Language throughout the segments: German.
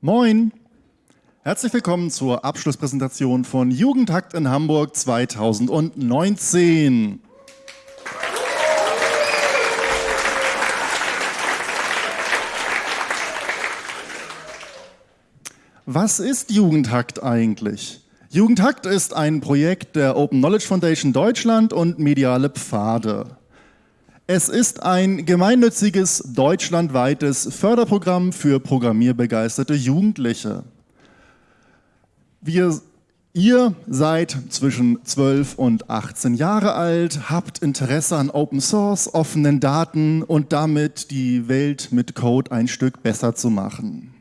Moin! Herzlich willkommen zur Abschlusspräsentation von Jugendhakt in Hamburg 2019. Was ist Jugendhakt eigentlich? Jugendhakt ist ein Projekt der Open Knowledge Foundation Deutschland und Mediale Pfade. Es ist ein gemeinnütziges deutschlandweites Förderprogramm für programmierbegeisterte Jugendliche. Wir, ihr seid zwischen 12 und 18 Jahre alt, habt Interesse an Open Source, offenen Daten und damit die Welt mit Code ein Stück besser zu machen.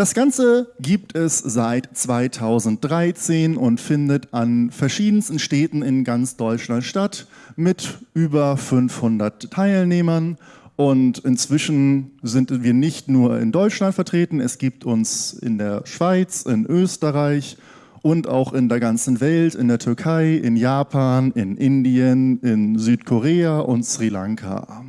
Das Ganze gibt es seit 2013 und findet an verschiedensten Städten in ganz Deutschland statt mit über 500 Teilnehmern. Und inzwischen sind wir nicht nur in Deutschland vertreten, es gibt uns in der Schweiz, in Österreich und auch in der ganzen Welt, in der Türkei, in Japan, in Indien, in Südkorea und Sri Lanka.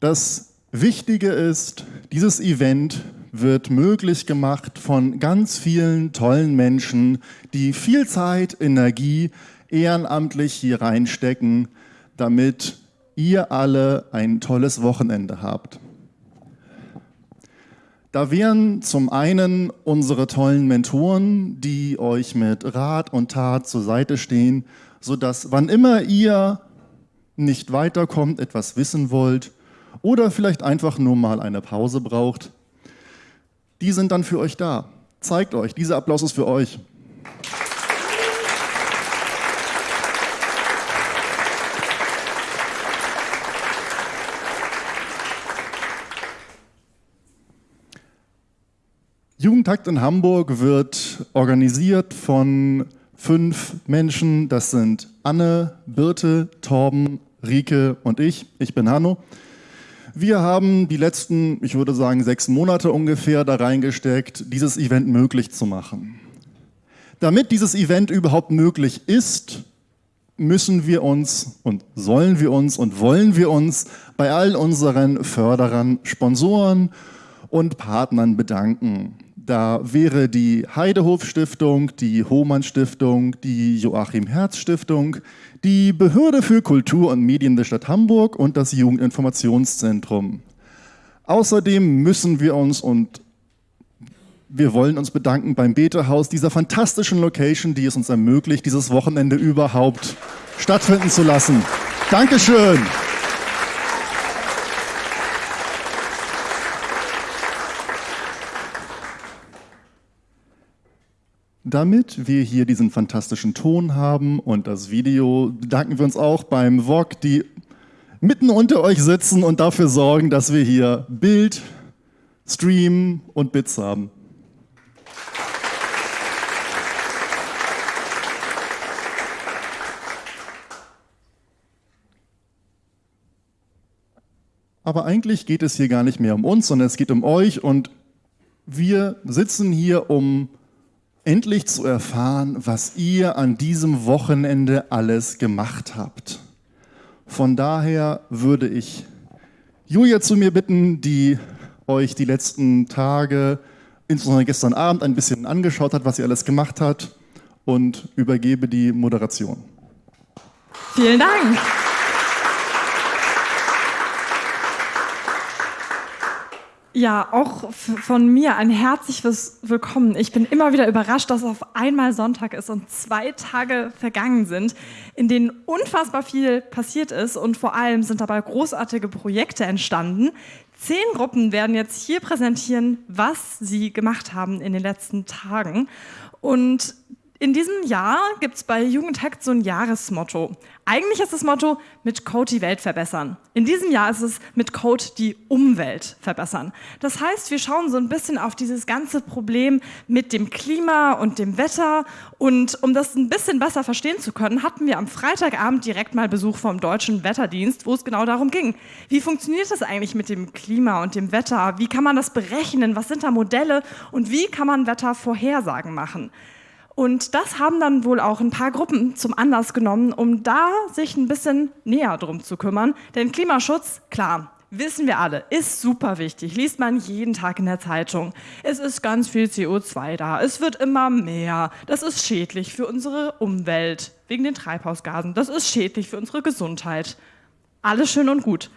Das Wichtige ist, dieses Event wird möglich gemacht von ganz vielen tollen Menschen, die viel Zeit, Energie ehrenamtlich hier reinstecken, damit ihr alle ein tolles Wochenende habt. Da wären zum einen unsere tollen Mentoren, die euch mit Rat und Tat zur Seite stehen, sodass wann immer ihr nicht weiterkommt, etwas wissen wollt, oder vielleicht einfach nur mal eine Pause braucht, die sind dann für euch da. Zeigt euch, dieser Applaus ist für euch. Jugendtakt in Hamburg wird organisiert von fünf Menschen. Das sind Anne, Birte, Torben, Rike und ich. Ich bin Hanno. Wir haben die letzten, ich würde sagen, sechs Monate ungefähr da reingesteckt, dieses Event möglich zu machen. Damit dieses Event überhaupt möglich ist, müssen wir uns und sollen wir uns und wollen wir uns bei all unseren Förderern, Sponsoren und Partnern bedanken. Da wäre die Heidehof Stiftung, die Hohmann Stiftung, die Joachim Herz Stiftung, die Behörde für Kultur und Medien der Stadt Hamburg und das Jugendinformationszentrum. Außerdem müssen wir uns und wir wollen uns bedanken beim Betehaus, dieser fantastischen Location, die es uns ermöglicht, dieses Wochenende überhaupt stattfinden zu lassen. Dankeschön. Damit wir hier diesen fantastischen Ton haben und das Video, bedanken wir uns auch beim VOG, die mitten unter euch sitzen und dafür sorgen, dass wir hier Bild, Stream und Bits haben. Aber eigentlich geht es hier gar nicht mehr um uns, sondern es geht um euch und wir sitzen hier, um endlich zu erfahren, was ihr an diesem Wochenende alles gemacht habt. Von daher würde ich Julia zu mir bitten, die euch die letzten Tage, insbesondere gestern Abend, ein bisschen angeschaut hat, was sie alles gemacht hat und übergebe die Moderation. Vielen Dank. Ja, auch von mir ein herzliches Willkommen. Ich bin immer wieder überrascht, dass auf einmal Sonntag ist und zwei Tage vergangen sind, in denen unfassbar viel passiert ist und vor allem sind dabei großartige Projekte entstanden. Zehn Gruppen werden jetzt hier präsentieren, was sie gemacht haben in den letzten Tagen. Und in diesem Jahr gibt es bei Jugendhackt so ein Jahresmotto. Eigentlich ist das Motto, mit Code die Welt verbessern. In diesem Jahr ist es mit Code die Umwelt verbessern. Das heißt, wir schauen so ein bisschen auf dieses ganze Problem mit dem Klima und dem Wetter. Und um das ein bisschen besser verstehen zu können, hatten wir am Freitagabend direkt mal Besuch vom Deutschen Wetterdienst, wo es genau darum ging. Wie funktioniert das eigentlich mit dem Klima und dem Wetter? Wie kann man das berechnen? Was sind da Modelle? Und wie kann man Wettervorhersagen machen? Und das haben dann wohl auch ein paar Gruppen zum Anlass genommen, um da sich ein bisschen näher drum zu kümmern. Denn Klimaschutz, klar, wissen wir alle, ist super wichtig. Liest man jeden Tag in der Zeitung. Es ist ganz viel CO2 da. Es wird immer mehr. Das ist schädlich für unsere Umwelt wegen den Treibhausgasen. Das ist schädlich für unsere Gesundheit. Alles schön und gut.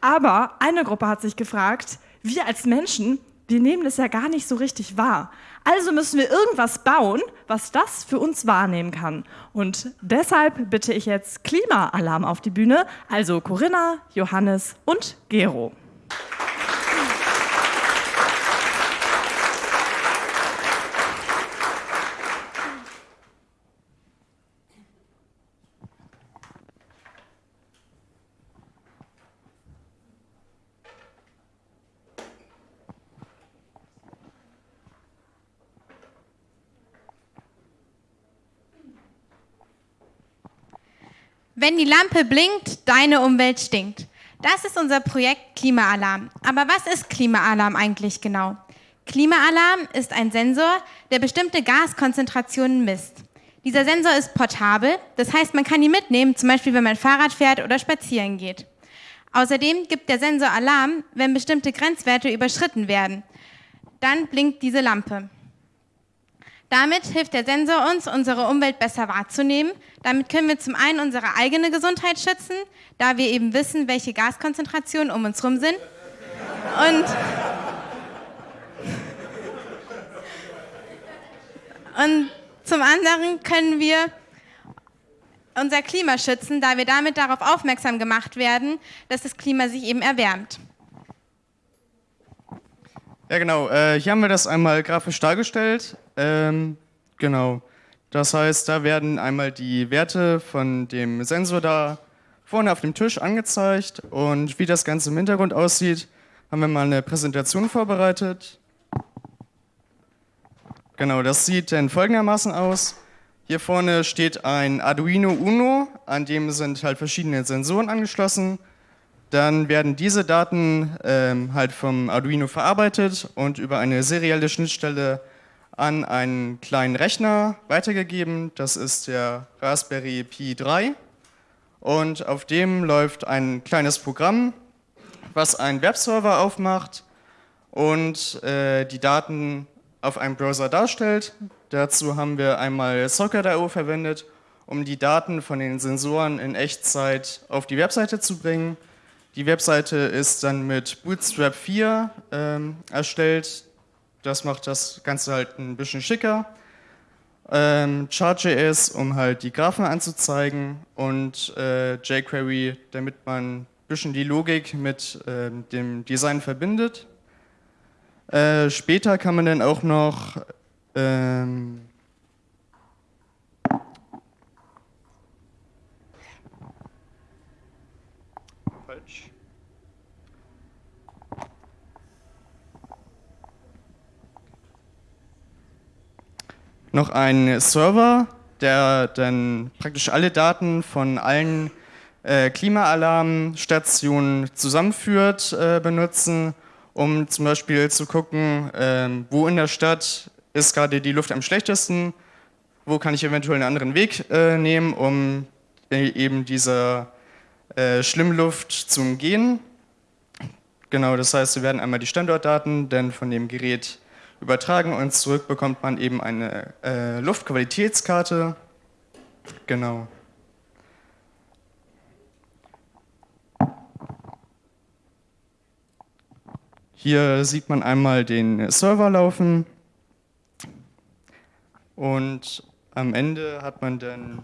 Aber eine Gruppe hat sich gefragt, wir als Menschen, wir nehmen das ja gar nicht so richtig wahr. Also müssen wir irgendwas bauen, was das für uns wahrnehmen kann. Und deshalb bitte ich jetzt Klimaalarm auf die Bühne, also Corinna, Johannes und Gero. Wenn die Lampe blinkt, deine Umwelt stinkt. Das ist unser Projekt Klimaalarm. Aber was ist Klimaalarm eigentlich genau? Klimaalarm ist ein Sensor, der bestimmte Gaskonzentrationen misst. Dieser Sensor ist portabel, das heißt, man kann ihn mitnehmen, zum Beispiel wenn man Fahrrad fährt oder spazieren geht. Außerdem gibt der Sensor Alarm, wenn bestimmte Grenzwerte überschritten werden. Dann blinkt diese Lampe. Damit hilft der Sensor uns, unsere Umwelt besser wahrzunehmen. Damit können wir zum einen unsere eigene Gesundheit schützen, da wir eben wissen, welche Gaskonzentrationen um uns herum sind. Und, und zum anderen können wir unser Klima schützen, da wir damit darauf aufmerksam gemacht werden, dass das Klima sich eben erwärmt. Ja, genau. Äh, hier haben wir das einmal grafisch dargestellt. Ähm, genau. Das heißt, da werden einmal die Werte von dem Sensor da vorne auf dem Tisch angezeigt und wie das Ganze im Hintergrund aussieht, haben wir mal eine Präsentation vorbereitet. Genau, das sieht dann folgendermaßen aus. Hier vorne steht ein Arduino Uno, an dem sind halt verschiedene Sensoren angeschlossen dann werden diese Daten ähm, halt vom Arduino verarbeitet und über eine serielle Schnittstelle an einen kleinen Rechner weitergegeben. Das ist der Raspberry Pi 3. Und auf dem läuft ein kleines Programm, was einen Webserver aufmacht und äh, die Daten auf einem Browser darstellt. Dazu haben wir einmal Socket.io verwendet, um die Daten von den Sensoren in Echtzeit auf die Webseite zu bringen. Die Webseite ist dann mit Bootstrap 4 ähm, erstellt. Das macht das Ganze halt ein bisschen schicker. Ähm, Chart.js, um halt die Graphen anzuzeigen und äh, jQuery, damit man ein bisschen die Logik mit äh, dem Design verbindet. Äh, später kann man dann auch noch ähm, noch einen Server, der dann praktisch alle Daten von allen äh, Klimaalarmstationen zusammenführt, äh, benutzen, um zum Beispiel zu gucken, äh, wo in der Stadt ist gerade die Luft am schlechtesten, wo kann ich eventuell einen anderen Weg äh, nehmen, um äh, eben diese äh, Schlimmluft zu umgehen. Genau, das heißt, wir werden einmal die Standortdaten dann von dem Gerät übertragen und zurück bekommt man eben eine äh, Luftqualitätskarte. Genau. Hier sieht man einmal den Server laufen und am Ende hat man dann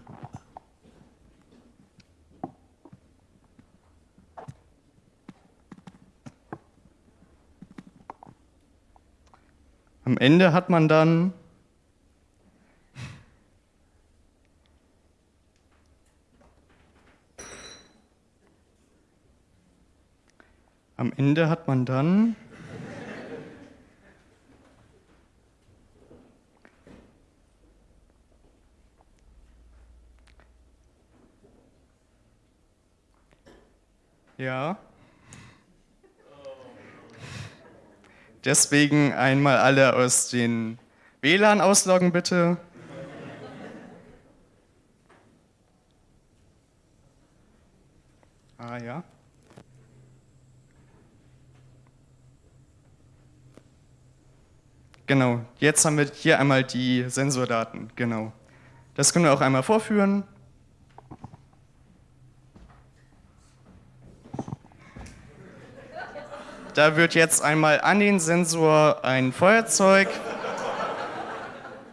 Am Ende hat man dann Am Ende hat man dann Ja. Deswegen einmal alle aus den WLAN ausloggen, bitte. Ah ja. Genau, jetzt haben wir hier einmal die Sensordaten, genau. Das können wir auch einmal vorführen. Da wird jetzt einmal an den Sensor ein Feuerzeug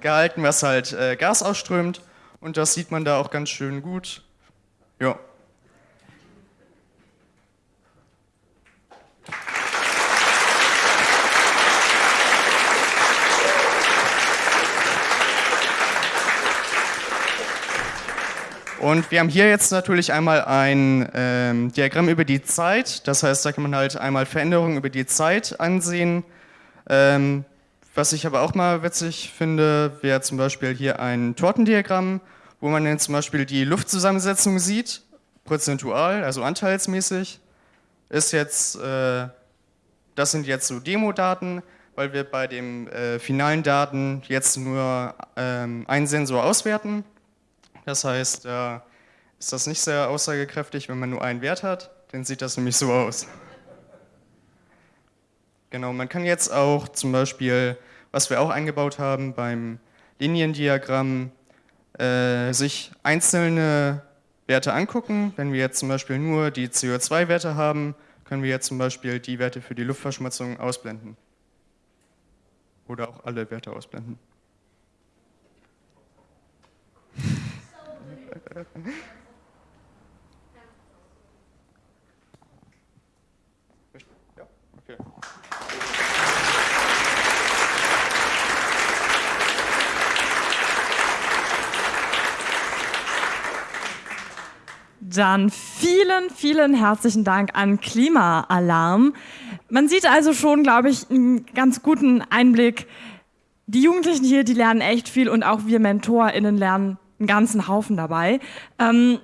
gehalten, was halt äh, Gas ausströmt. Und das sieht man da auch ganz schön gut. Ja. Und wir haben hier jetzt natürlich einmal ein ähm, Diagramm über die Zeit. Das heißt, da kann man halt einmal Veränderungen über die Zeit ansehen. Ähm, was ich aber auch mal witzig finde, wäre zum Beispiel hier ein Tortendiagramm, wo man dann zum Beispiel die Luftzusammensetzung sieht, prozentual, also anteilsmäßig. Ist jetzt, äh, das sind jetzt so Demo-Daten, weil wir bei den äh, finalen Daten jetzt nur ähm, einen Sensor auswerten. Das heißt, äh, ist das nicht sehr aussagekräftig, wenn man nur einen Wert hat, dann sieht das nämlich so aus. Genau, man kann jetzt auch zum Beispiel, was wir auch eingebaut haben beim Liniendiagramm, äh, sich einzelne Werte angucken. Wenn wir jetzt zum Beispiel nur die CO2-Werte haben, können wir jetzt zum Beispiel die Werte für die Luftverschmutzung ausblenden. Oder auch alle Werte ausblenden. Ja, okay. Dann vielen, vielen herzlichen Dank an Klimaalarm. Man sieht also schon, glaube ich, einen ganz guten Einblick. Die Jugendlichen hier, die lernen echt viel und auch wir MentorInnen lernen einen ganzen Haufen dabei. Ähm,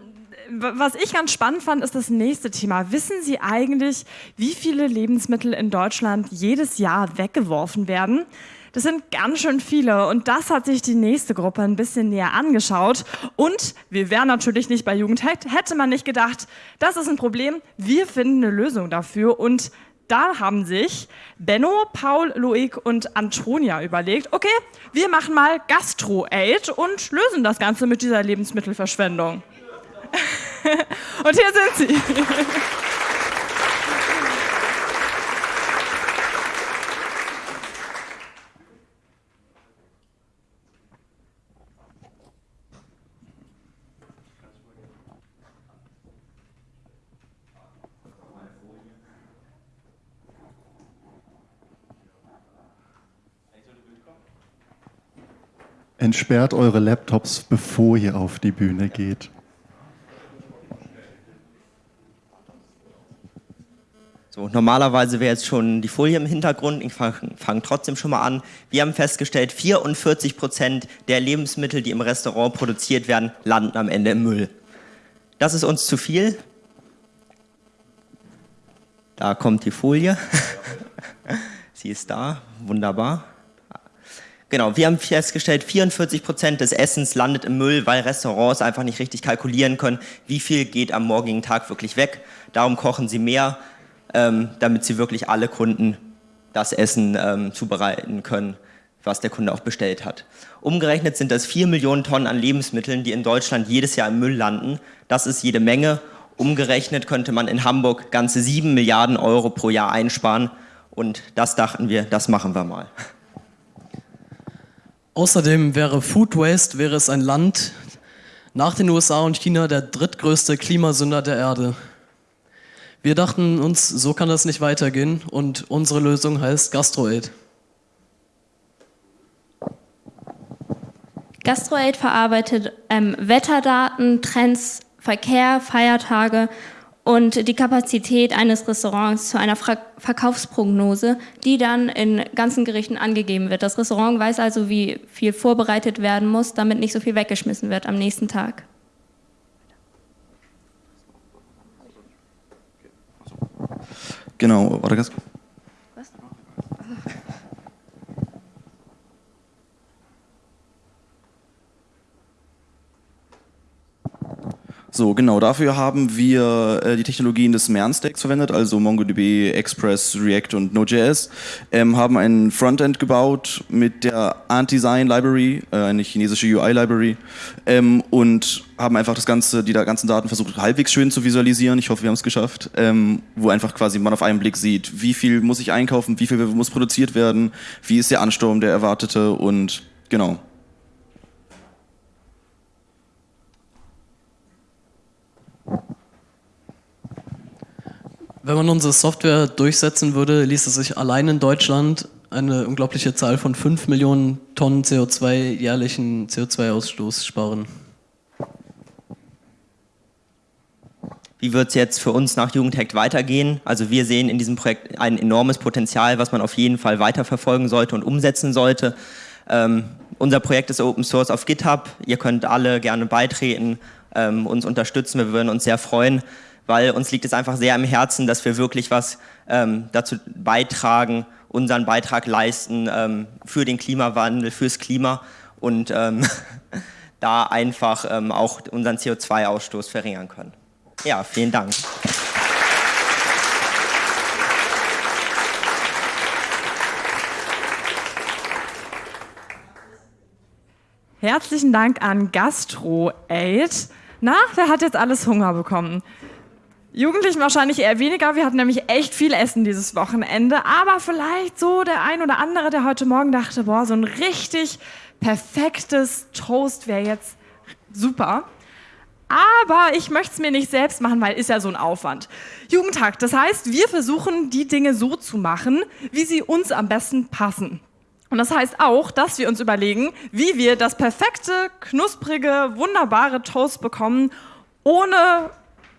was ich ganz spannend fand, ist das nächste Thema. Wissen Sie eigentlich, wie viele Lebensmittel in Deutschland jedes Jahr weggeworfen werden? Das sind ganz schön viele und das hat sich die nächste Gruppe ein bisschen näher angeschaut. Und wir wären natürlich nicht bei Jugend, hätte man nicht gedacht, das ist ein Problem, wir finden eine Lösung dafür und da haben sich Benno, Paul, Loic und Antonia überlegt, okay, wir machen mal Gastro-Aid und lösen das Ganze mit dieser Lebensmittelverschwendung. und hier sind sie. Entsperrt eure Laptops, bevor ihr auf die Bühne geht. So, normalerweise wäre jetzt schon die Folie im Hintergrund. Ich fange fang trotzdem schon mal an. Wir haben festgestellt, 44 Prozent der Lebensmittel, die im Restaurant produziert werden, landen am Ende im Müll. Das ist uns zu viel. Da kommt die Folie. Sie ist da, wunderbar. Genau, wir haben festgestellt, 44 Prozent des Essens landet im Müll, weil Restaurants einfach nicht richtig kalkulieren können, wie viel geht am morgigen Tag wirklich weg. Darum kochen sie mehr, ähm, damit sie wirklich alle Kunden das Essen ähm, zubereiten können, was der Kunde auch bestellt hat. Umgerechnet sind das 4 Millionen Tonnen an Lebensmitteln, die in Deutschland jedes Jahr im Müll landen. Das ist jede Menge. Umgerechnet könnte man in Hamburg ganze 7 Milliarden Euro pro Jahr einsparen. Und das dachten wir, das machen wir mal. Außerdem wäre Food Waste wäre es ein Land nach den USA und China der drittgrößte Klimasünder der Erde. Wir dachten uns, so kann das nicht weitergehen und unsere Lösung heißt GastroAid. GastroAid verarbeitet ähm, Wetterdaten, Trends, Verkehr, Feiertage und die Kapazität eines Restaurants zu einer Ver Verkaufsprognose, die dann in ganzen Gerichten angegeben wird. Das Restaurant weiß also, wie viel vorbereitet werden muss, damit nicht so viel weggeschmissen wird am nächsten Tag. Genau, warte ganz kurz. So, genau, dafür haben wir äh, die Technologien des MERN-Stacks verwendet, also MongoDB, Express, React und Node.js, ähm, haben ein Frontend gebaut mit der Anti-Sign Library, äh, eine chinesische UI-Library, ähm, und haben einfach das ganze, die ganzen Daten versucht halbwegs schön zu visualisieren. Ich hoffe, wir haben es geschafft, ähm, wo einfach quasi man auf einen Blick sieht, wie viel muss ich einkaufen, wie viel muss produziert werden, wie ist der Ansturm, der erwartete und genau. Wenn man unsere Software durchsetzen würde, ließe sich allein in Deutschland eine unglaubliche Zahl von 5 Millionen Tonnen CO2 jährlichen CO2-Ausstoß sparen. Wie wird es jetzt für uns nach Jugendhack weitergehen? Also wir sehen in diesem Projekt ein enormes Potenzial, was man auf jeden Fall weiterverfolgen sollte und umsetzen sollte. Ähm, unser Projekt ist Open Source auf GitHub. Ihr könnt alle gerne beitreten, ähm, uns unterstützen. Wir würden uns sehr freuen weil uns liegt es einfach sehr am Herzen, dass wir wirklich was ähm, dazu beitragen, unseren Beitrag leisten ähm, für den Klimawandel, fürs Klima und ähm, da einfach ähm, auch unseren CO2-Ausstoß verringern können. Ja, vielen Dank. Herzlichen Dank an GastroAid. Na, wer hat jetzt alles Hunger bekommen? Jugendlichen wahrscheinlich eher weniger. Wir hatten nämlich echt viel Essen dieses Wochenende. Aber vielleicht so der ein oder andere, der heute Morgen dachte, boah, so ein richtig perfektes Toast wäre jetzt super. Aber ich möchte es mir nicht selbst machen, weil ist ja so ein Aufwand. Jugendtag, das heißt, wir versuchen die Dinge so zu machen, wie sie uns am besten passen. Und das heißt auch, dass wir uns überlegen, wie wir das perfekte, knusprige, wunderbare Toast bekommen, ohne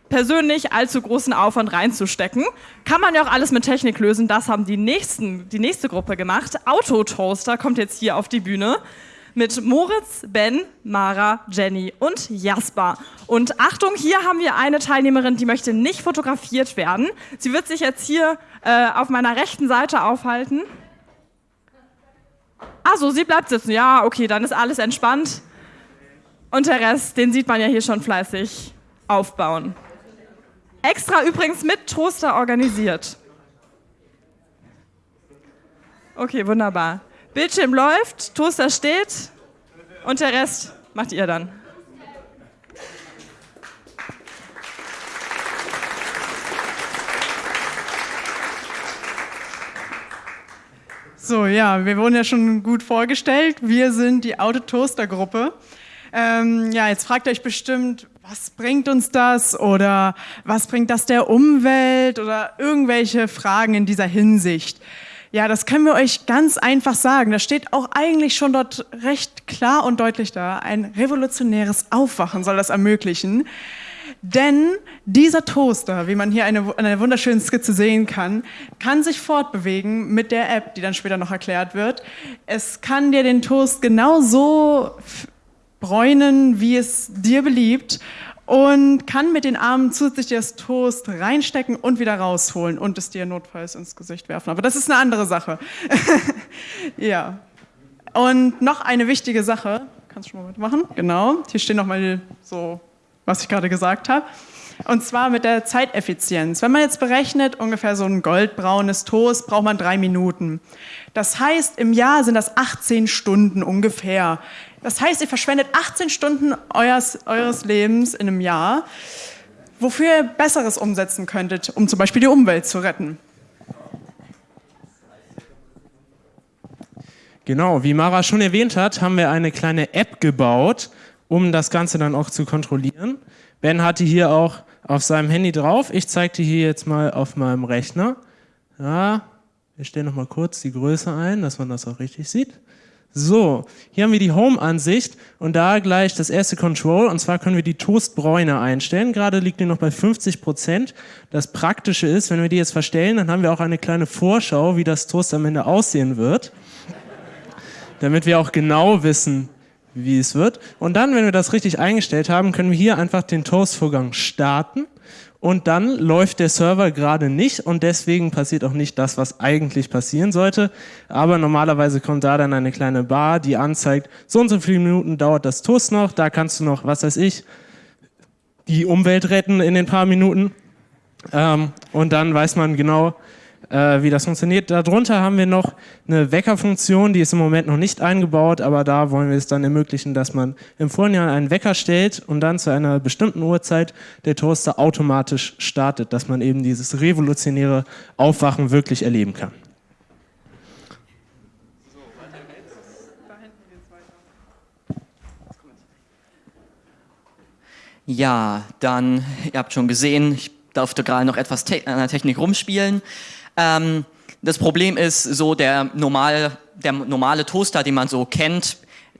persönlich allzu großen Aufwand reinzustecken. Kann man ja auch alles mit Technik lösen. Das haben die, nächsten, die nächste Gruppe gemacht. Autotoaster kommt jetzt hier auf die Bühne mit Moritz, Ben, Mara, Jenny und Jasper. Und Achtung, hier haben wir eine Teilnehmerin, die möchte nicht fotografiert werden. Sie wird sich jetzt hier äh, auf meiner rechten Seite aufhalten. Achso, sie bleibt sitzen. Ja, okay, dann ist alles entspannt. Und der Rest, den sieht man ja hier schon fleißig aufbauen. Extra übrigens mit Toaster organisiert. Okay, wunderbar. Bildschirm läuft, Toaster steht und der Rest macht ihr dann. So, ja, wir wurden ja schon gut vorgestellt. Wir sind die Autotoaster-Gruppe. Ähm, ja, jetzt fragt ihr euch bestimmt, was bringt uns das oder was bringt das der Umwelt oder irgendwelche Fragen in dieser Hinsicht. Ja, das können wir euch ganz einfach sagen. Das steht auch eigentlich schon dort recht klar und deutlich da. Ein revolutionäres Aufwachen soll das ermöglichen. Denn dieser Toaster, wie man hier eine, eine wunderschöne Skizze sehen kann, kann sich fortbewegen mit der App, die dann später noch erklärt wird. Es kann dir den Toast genauso bräunen, wie es dir beliebt und kann mit den Armen zusätzlich das Toast reinstecken und wieder rausholen und es dir notfalls ins Gesicht werfen. Aber das ist eine andere Sache. ja. Und noch eine wichtige Sache. Kannst du schon mal mitmachen? Genau. Hier steht nochmal so, was ich gerade gesagt habe. Und zwar mit der Zeiteffizienz. Wenn man jetzt berechnet, ungefähr so ein goldbraunes Toast braucht man drei Minuten. Das heißt, im Jahr sind das 18 Stunden ungefähr. Das heißt, ihr verschwendet 18 Stunden eures, eures Lebens in einem Jahr, wofür ihr Besseres umsetzen könntet, um zum Beispiel die Umwelt zu retten. Genau, wie Mara schon erwähnt hat, haben wir eine kleine App gebaut, um das Ganze dann auch zu kontrollieren. Ben hatte hier auch auf seinem Handy drauf. Ich zeige dir hier jetzt mal auf meinem Rechner. Ja, wir stellen noch mal kurz die Größe ein, dass man das auch richtig sieht. So, hier haben wir die Home-Ansicht und da gleich das erste Control und zwar können wir die Toastbräune einstellen. Gerade liegt die noch bei 50 Prozent. Das Praktische ist, wenn wir die jetzt verstellen, dann haben wir auch eine kleine Vorschau, wie das Toast am Ende aussehen wird. Damit wir auch genau wissen, wie es wird. Und dann, wenn wir das richtig eingestellt haben, können wir hier einfach den Toast-Vorgang starten und dann läuft der Server gerade nicht und deswegen passiert auch nicht das, was eigentlich passieren sollte. Aber normalerweise kommt da dann eine kleine Bar, die anzeigt, so und so viele Minuten dauert das Toast noch, da kannst du noch, was weiß ich, die Umwelt retten in den paar Minuten. Ähm, und dann weiß man genau, äh, wie das funktioniert. Darunter haben wir noch eine Weckerfunktion, die ist im Moment noch nicht eingebaut, aber da wollen wir es dann ermöglichen, dass man im Vorhinein einen Wecker stellt und dann zu einer bestimmten Uhrzeit der Toaster automatisch startet, dass man eben dieses revolutionäre Aufwachen wirklich erleben kann. Ja, dann, ihr habt schon gesehen, ich durfte gerade noch etwas an der Technik rumspielen. Ähm, das Problem ist so, der normale, der normale Toaster, den man so kennt,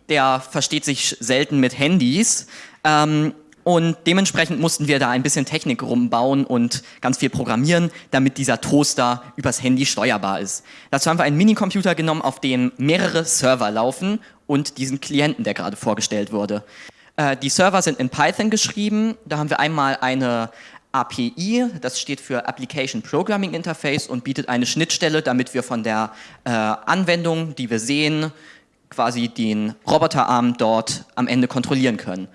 der versteht sich selten mit Handys. Ähm, und dementsprechend mussten wir da ein bisschen Technik rumbauen und ganz viel programmieren, damit dieser Toaster übers Handy steuerbar ist. Dazu haben wir einen Minicomputer genommen, auf dem mehrere Server laufen und diesen Klienten, der gerade vorgestellt wurde. Äh, die Server sind in Python geschrieben. Da haben wir einmal eine API, das steht für Application Programming Interface und bietet eine Schnittstelle, damit wir von der äh, Anwendung, die wir sehen, quasi den Roboterarm dort am Ende kontrollieren können.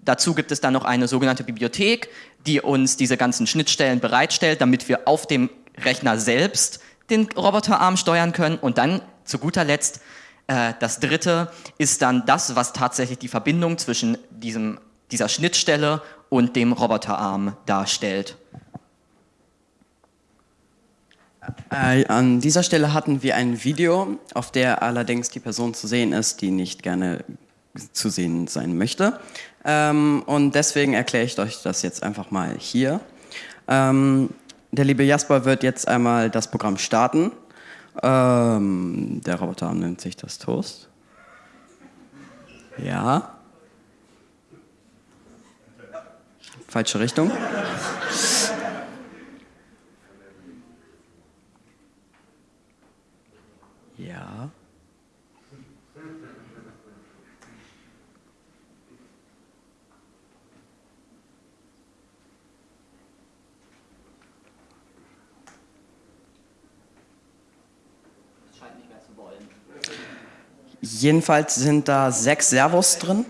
Dazu gibt es dann noch eine sogenannte Bibliothek, die uns diese ganzen Schnittstellen bereitstellt, damit wir auf dem Rechner selbst den Roboterarm steuern können. Und dann zu guter Letzt äh, das dritte ist dann das, was tatsächlich die Verbindung zwischen diesem, dieser Schnittstelle und dem Roboterarm darstellt. Äh, an dieser Stelle hatten wir ein Video, auf der allerdings die Person zu sehen ist, die nicht gerne zu sehen sein möchte. Ähm, und deswegen erkläre ich euch das jetzt einfach mal hier. Ähm, der liebe Jasper wird jetzt einmal das Programm starten. Ähm, der Roboterarm nennt sich das Toast. Ja. Falsche Richtung. Ja. Jedenfalls sind da sechs Servos drin.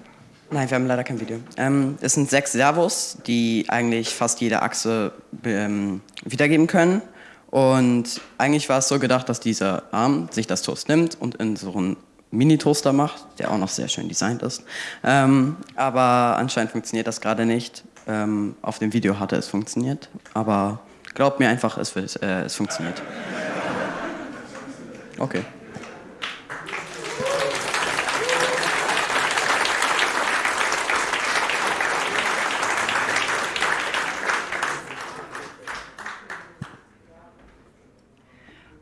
Nein, wir haben leider kein Video. Ähm, es sind sechs Servos, die eigentlich fast jede Achse ähm, wiedergeben können. Und eigentlich war es so gedacht, dass dieser Arm sich das Toast nimmt und in so einen Mini-Toaster macht, der auch noch sehr schön designt ist. Ähm, aber anscheinend funktioniert das gerade nicht. Ähm, auf dem Video hatte es funktioniert, aber glaubt mir einfach, es, äh, es funktioniert. Okay.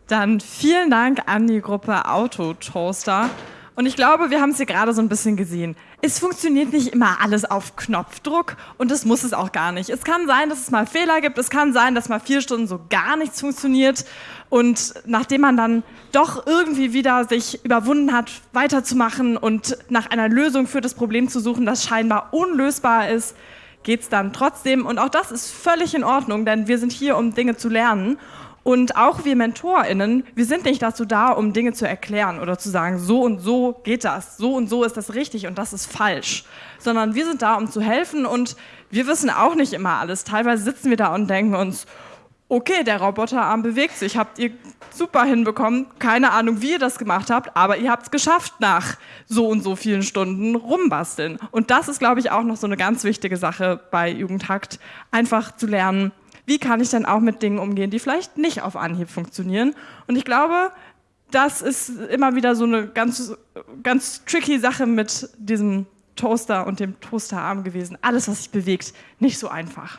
Dann vielen Dank an die Gruppe Autotoaster. Und ich glaube, wir haben es hier gerade so ein bisschen gesehen. Es funktioniert nicht immer alles auf Knopfdruck und das muss es auch gar nicht. Es kann sein, dass es mal Fehler gibt. Es kann sein, dass mal vier Stunden so gar nichts funktioniert. Und nachdem man dann doch irgendwie wieder sich überwunden hat, weiterzumachen und nach einer Lösung für das Problem zu suchen, das scheinbar unlösbar ist, geht es dann trotzdem. Und auch das ist völlig in Ordnung, denn wir sind hier, um Dinge zu lernen. Und auch wir MentorInnen, wir sind nicht dazu da, um Dinge zu erklären oder zu sagen, so und so geht das, so und so ist das richtig und das ist falsch, sondern wir sind da, um zu helfen und wir wissen auch nicht immer alles. Teilweise sitzen wir da und denken uns, okay, der Roboterarm bewegt sich, habt ihr super hinbekommen, keine Ahnung, wie ihr das gemacht habt, aber ihr habt es geschafft nach so und so vielen Stunden rumbasteln. Und das ist, glaube ich, auch noch so eine ganz wichtige Sache bei Jugendhakt, einfach zu lernen, wie kann ich dann auch mit Dingen umgehen, die vielleicht nicht auf Anhieb funktionieren. Und ich glaube, das ist immer wieder so eine ganz, ganz tricky Sache mit diesem Toaster und dem Toasterarm gewesen. Alles, was sich bewegt, nicht so einfach.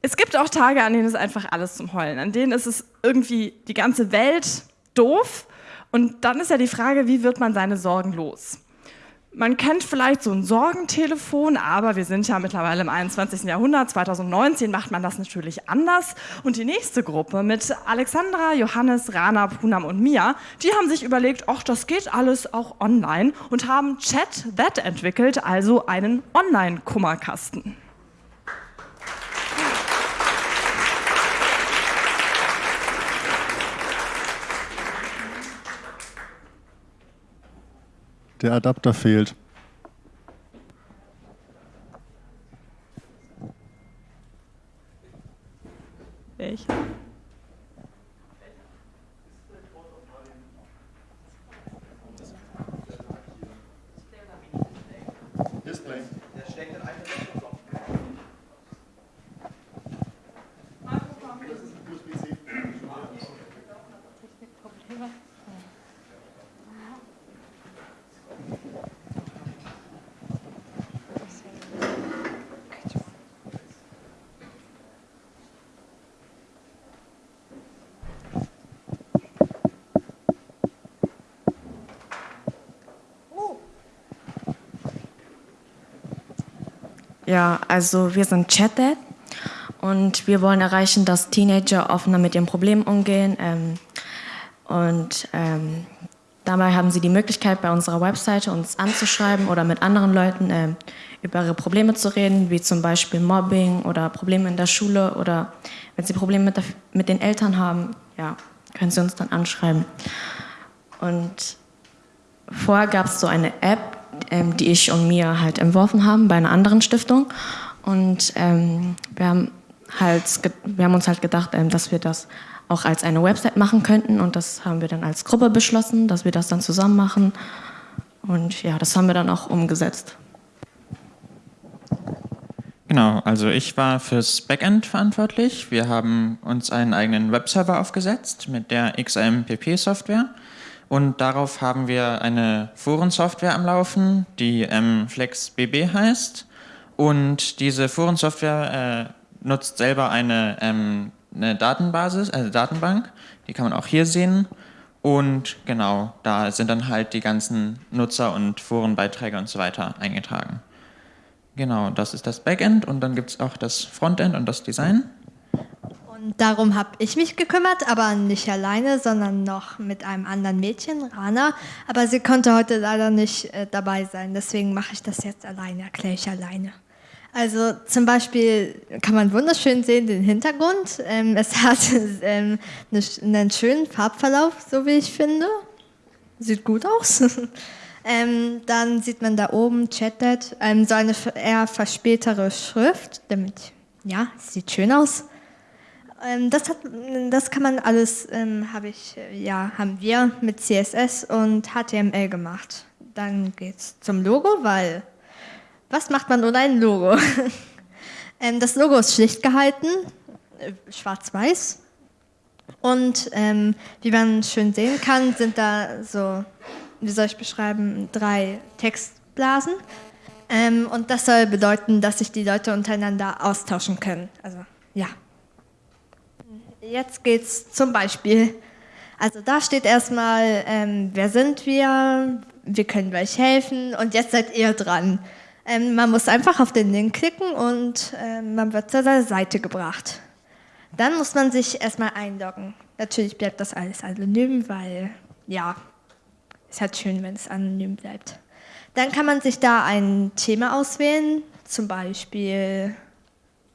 Es gibt auch Tage, an denen ist einfach alles zum Heulen. An denen ist es irgendwie die ganze Welt doof. Und dann ist ja die Frage, wie wird man seine Sorgen los? Man kennt vielleicht so ein Sorgentelefon, aber wir sind ja mittlerweile im 21. Jahrhundert. 2019 macht man das natürlich anders. Und die nächste Gruppe mit Alexandra, Johannes, Rana, Punam und Mia, die haben sich überlegt, ach, das geht alles auch online und haben Chat That entwickelt, also einen Online-Kummerkasten. Der Adapter fehlt. Welcher? Ja, also wir sind ChatDad und wir wollen erreichen, dass Teenager offener mit ihren Problemen umgehen. Ähm, und ähm, dabei haben sie die Möglichkeit, bei unserer Webseite uns anzuschreiben oder mit anderen Leuten äh, über ihre Probleme zu reden, wie zum Beispiel Mobbing oder Probleme in der Schule oder wenn sie Probleme mit, der, mit den Eltern haben, ja, können sie uns dann anschreiben. Und vorher gab es so eine App, ähm, die ich und mir halt entworfen haben bei einer anderen Stiftung. Und ähm, wir, haben halt, wir haben uns halt gedacht, ähm, dass wir das auch als eine Website machen könnten. Und das haben wir dann als Gruppe beschlossen, dass wir das dann zusammen machen. Und ja, das haben wir dann auch umgesetzt. Genau, also ich war fürs Backend verantwortlich. Wir haben uns einen eigenen Webserver aufgesetzt mit der XAMPP-Software. Und darauf haben wir eine Forensoftware am Laufen, die ähm, FlexBB heißt. Und diese Forensoftware äh, nutzt selber eine, ähm, eine Datenbasis, also Datenbank. Die kann man auch hier sehen. Und genau, da sind dann halt die ganzen Nutzer und Forenbeiträge und so weiter eingetragen. Genau, das ist das Backend und dann gibt es auch das Frontend und das Design. Und darum habe ich mich gekümmert, aber nicht alleine, sondern noch mit einem anderen Mädchen, Rana. Aber sie konnte heute leider nicht äh, dabei sein, deswegen mache ich das jetzt alleine, erkläre ich alleine. Also zum Beispiel kann man wunderschön sehen den Hintergrund. Ähm, es hat ähm, eine, einen schönen Farbverlauf, so wie ich finde. Sieht gut aus. ähm, dann sieht man da oben Chatted, ähm, so eine eher verspätere Schrift, damit, ja, sieht schön aus. Ähm, das, hat, das kann man alles, ähm, habe ich, ja, haben wir mit CSS und HTML gemacht. Dann geht's zum Logo, weil was macht man ohne ein Logo? ähm, das Logo ist schlicht gehalten, äh, schwarz-weiß. Und ähm, wie man schön sehen kann, sind da so, wie soll ich beschreiben, drei Textblasen. Ähm, und das soll bedeuten, dass sich die Leute untereinander austauschen können. Also ja. Jetzt geht's zum Beispiel. Also da steht erstmal, ähm, wer sind wir, wie können wir euch helfen und jetzt seid ihr dran. Ähm, man muss einfach auf den Link klicken und äh, man wird zu der Seite gebracht. Dann muss man sich erstmal einloggen. Natürlich bleibt das alles anonym, weil ja, ist halt schön, wenn es anonym bleibt. Dann kann man sich da ein Thema auswählen, zum Beispiel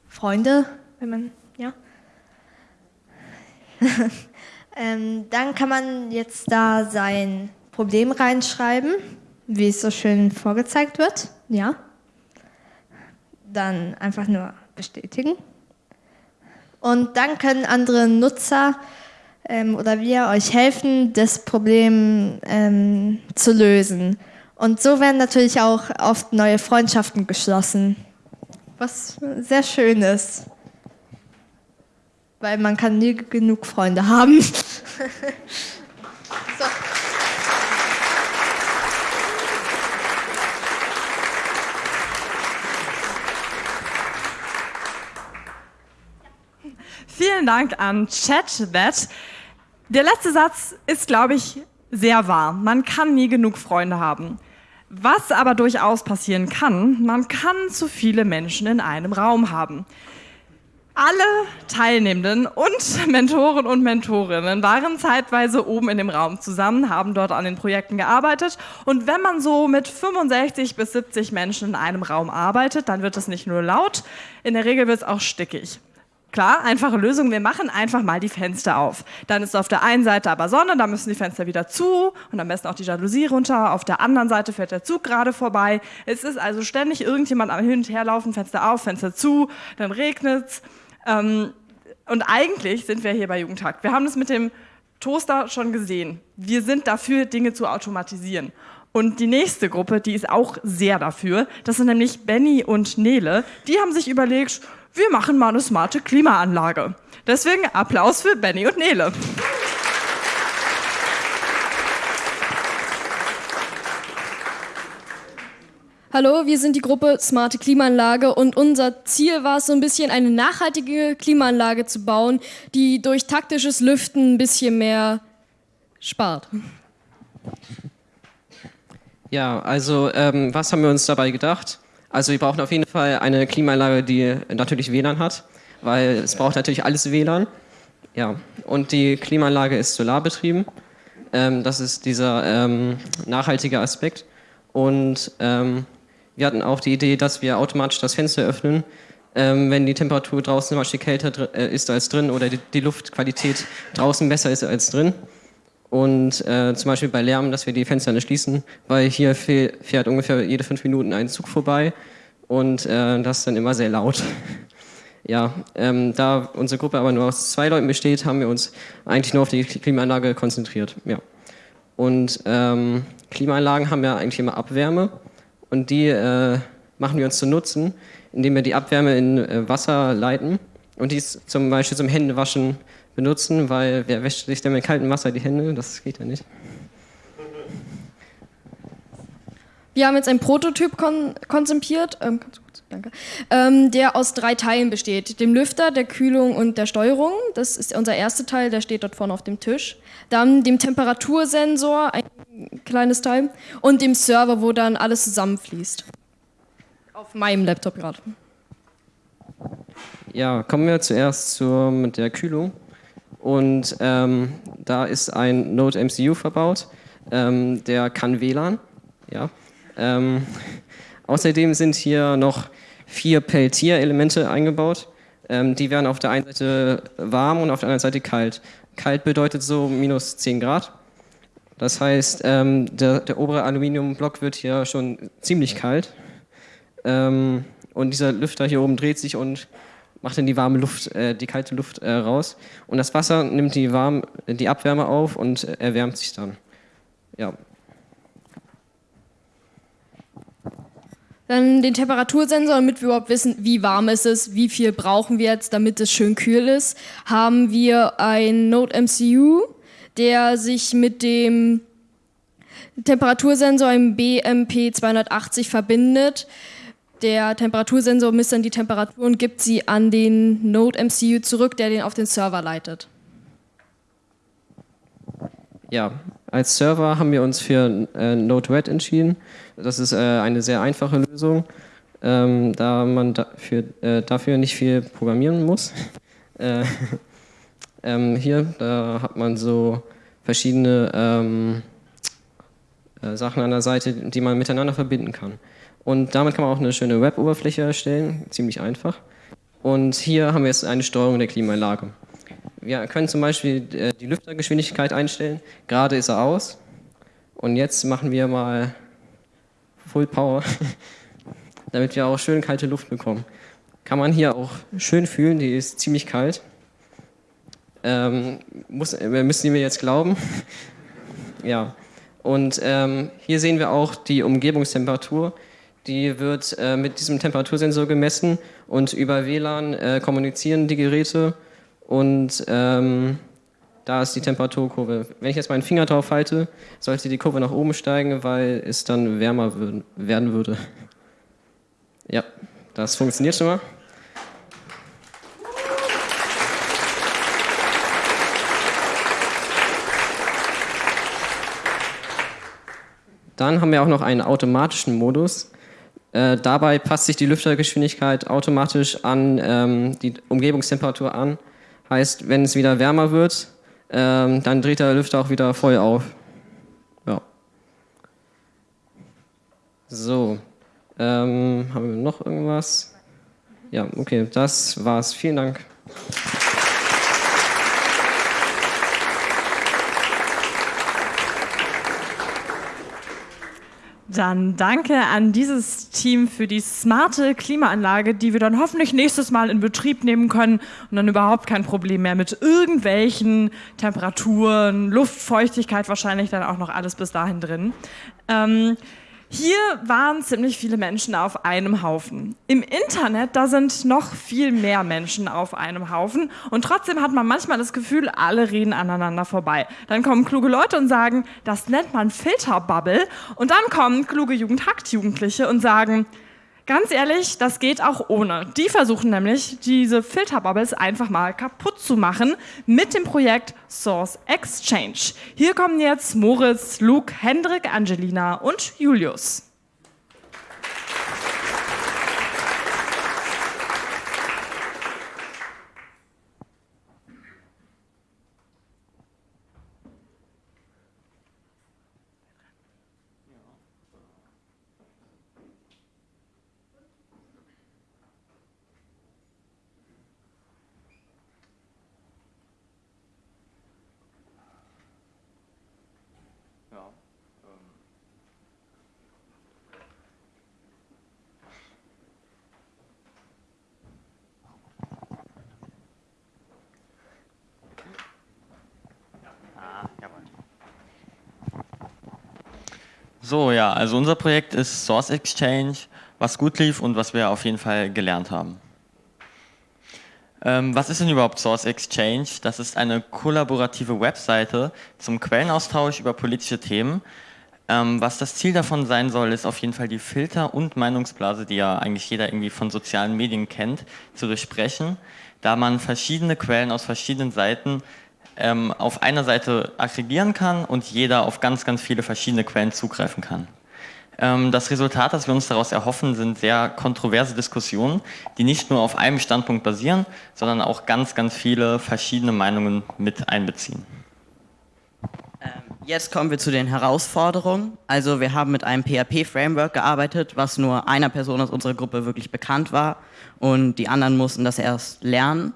Freunde, wenn man. ähm, dann kann man jetzt da sein Problem reinschreiben, wie es so schön vorgezeigt wird. Ja. Dann einfach nur bestätigen. Und dann können andere Nutzer ähm, oder wir euch helfen, das Problem ähm, zu lösen. Und so werden natürlich auch oft neue Freundschaften geschlossen, was sehr schön ist weil man kann nie genug Freunde haben. so. Vielen Dank an ChatBat. Der letzte Satz ist, glaube ich, sehr wahr. Man kann nie genug Freunde haben. Was aber durchaus passieren kann, man kann zu viele Menschen in einem Raum haben. Alle Teilnehmenden und Mentoren und Mentorinnen waren zeitweise oben in dem Raum zusammen, haben dort an den Projekten gearbeitet. Und wenn man so mit 65 bis 70 Menschen in einem Raum arbeitet, dann wird es nicht nur laut, in der Regel wird es auch stickig. Klar, einfache Lösung, wir machen einfach mal die Fenster auf. Dann ist auf der einen Seite aber Sonne, dann müssen die Fenster wieder zu und am besten auch die Jalousie runter. Auf der anderen Seite fährt der Zug gerade vorbei. Es ist also ständig irgendjemand am Hin und Her laufen, Fenster auf, Fenster zu, dann regnet es. Ähm, und eigentlich sind wir hier bei Jugendtag. Wir haben das mit dem Toaster schon gesehen. Wir sind dafür, Dinge zu automatisieren. Und die nächste Gruppe, die ist auch sehr dafür. Das sind nämlich Benny und Nele. Die haben sich überlegt, wir machen mal eine smarte Klimaanlage. Deswegen Applaus für Benny und Nele. Hallo, wir sind die Gruppe Smarte Klimaanlage und unser Ziel war es so ein bisschen eine nachhaltige Klimaanlage zu bauen, die durch taktisches Lüften ein bisschen mehr spart. Ja, also ähm, was haben wir uns dabei gedacht? Also wir brauchen auf jeden Fall eine Klimaanlage, die natürlich WLAN hat, weil es braucht natürlich alles WLAN. Ja, und die Klimaanlage ist solarbetrieben. Ähm, das ist dieser ähm, nachhaltige Aspekt. Und ähm, wir hatten auch die Idee, dass wir automatisch das Fenster öffnen, ähm, wenn die Temperatur draußen zum Beispiel kälter äh, ist als drin oder die, die, Luftqualität draußen besser ist als drin. Und äh, zum Beispiel bei Lärm, dass wir die Fenster nicht schließen, weil hier fährt ungefähr jede fünf Minuten ein Zug vorbei und äh, das ist dann immer sehr laut. ja, ähm, da unsere Gruppe aber nur aus zwei Leuten besteht, haben wir uns eigentlich nur auf die Klimaanlage konzentriert. Ja. Und ähm, Klimaanlagen haben ja eigentlich immer Abwärme und die äh, machen wir uns zu Nutzen, indem wir die Abwärme in äh, Wasser leiten und dies zum Beispiel zum Händewaschen benutzen, weil wer wäscht sich denn mit kaltem Wasser die Hände? Das geht ja nicht. Wir haben jetzt einen Prototyp kon konzipiert, ähm, danke, ähm, der aus drei Teilen besteht. Dem Lüfter, der Kühlung und der Steuerung. Das ist unser erster Teil, der steht dort vorne auf dem Tisch. Dann dem Temperatursensor, ein kleines Teil. Und dem Server, wo dann alles zusammenfließt. Auf meinem Laptop gerade. Ja, kommen wir zuerst zur, mit der Kühlung. Und ähm, da ist ein Node MCU verbaut, ähm, der kann WLAN. Ja. Ähm, außerdem sind hier noch vier Peltier-Elemente eingebaut. Ähm, die werden auf der einen Seite warm und auf der anderen Seite kalt. Kalt bedeutet so minus 10 Grad. Das heißt, ähm, der, der, obere Aluminiumblock wird hier schon ziemlich kalt. Ähm, und dieser Lüfter hier oben dreht sich und macht dann die warme Luft, äh, die kalte Luft äh, raus. Und das Wasser nimmt die, warm, die Abwärme auf und äh, erwärmt sich dann. Ja. Dann den Temperatursensor, damit wir überhaupt wissen, wie warm ist es, wie viel brauchen wir jetzt, damit es schön kühl ist, haben wir ein Node MCU, der sich mit dem Temperatursensor im BMP280 verbindet. Der Temperatursensor misst dann die Temperatur und gibt sie an den Node MCU zurück, der den auf den Server leitet. Ja, als Server haben wir uns für äh, Node-RED entschieden. Das ist äh, eine sehr einfache Lösung, ähm, da man dafür, äh, dafür nicht viel programmieren muss. Äh, ähm, hier, da hat man so verschiedene ähm, äh, Sachen an der Seite, die man miteinander verbinden kann. Und damit kann man auch eine schöne Web-Oberfläche erstellen, ziemlich einfach. Und hier haben wir jetzt eine Steuerung der Klimaanlage. Wir können zum Beispiel äh, die Lüftergeschwindigkeit einstellen. Gerade ist er aus. Und jetzt machen wir mal Full Power, damit wir auch schön kalte Luft bekommen. Kann man hier auch schön fühlen, die ist ziemlich kalt. Ähm, muss, äh, müssen Sie mir jetzt glauben. ja. Und ähm, hier sehen wir auch die Umgebungstemperatur. Die wird äh, mit diesem Temperatursensor gemessen und über WLAN äh, kommunizieren die Geräte und ähm, da ist die Temperaturkurve. Wenn ich jetzt meinen Finger drauf halte, sollte die Kurve nach oben steigen, weil es dann wärmer werden würde. Ja, das funktioniert schon mal. Dann haben wir auch noch einen automatischen Modus. Äh, dabei passt sich die Lüftergeschwindigkeit automatisch an ähm, die Umgebungstemperatur an. Heißt, wenn es wieder wärmer wird, ähm, dann dreht der Lüfter auch wieder voll auf. Ja. So. Ähm, haben wir noch irgendwas? Ja, okay, das war's. Vielen Dank. Dann danke an dieses Team für die smarte Klimaanlage, die wir dann hoffentlich nächstes Mal in Betrieb nehmen können und dann überhaupt kein Problem mehr mit irgendwelchen Temperaturen, Luftfeuchtigkeit wahrscheinlich dann auch noch alles bis dahin drin. Ähm, hier waren ziemlich viele Menschen auf einem Haufen. Im Internet, da sind noch viel mehr Menschen auf einem Haufen und trotzdem hat man manchmal das Gefühl, alle reden aneinander vorbei. Dann kommen kluge Leute und sagen, das nennt man Filterbubble und dann kommen kluge Jugendhackt-Jugendliche und sagen, Ganz ehrlich, das geht auch ohne. Die versuchen nämlich, diese Filterbubbles einfach mal kaputt zu machen mit dem Projekt Source Exchange. Hier kommen jetzt Moritz, Luke, Hendrik, Angelina und Julius. So, ja, also unser Projekt ist Source Exchange, was gut lief und was wir auf jeden Fall gelernt haben. Ähm, was ist denn überhaupt Source Exchange? Das ist eine kollaborative Webseite zum Quellenaustausch über politische Themen. Ähm, was das Ziel davon sein soll, ist auf jeden Fall die Filter- und Meinungsblase, die ja eigentlich jeder irgendwie von sozialen Medien kennt, zu durchbrechen, da man verschiedene Quellen aus verschiedenen Seiten ähm, auf einer Seite aggregieren kann und jeder auf ganz, ganz viele verschiedene Quellen zugreifen kann. Ähm, das Resultat, das wir uns daraus erhoffen, sind sehr kontroverse Diskussionen, die nicht nur auf einem Standpunkt basieren, sondern auch ganz, ganz viele verschiedene Meinungen mit einbeziehen. Ähm, jetzt kommen wir zu den Herausforderungen. Also wir haben mit einem PHP-Framework gearbeitet, was nur einer Person aus unserer Gruppe wirklich bekannt war und die anderen mussten das erst lernen.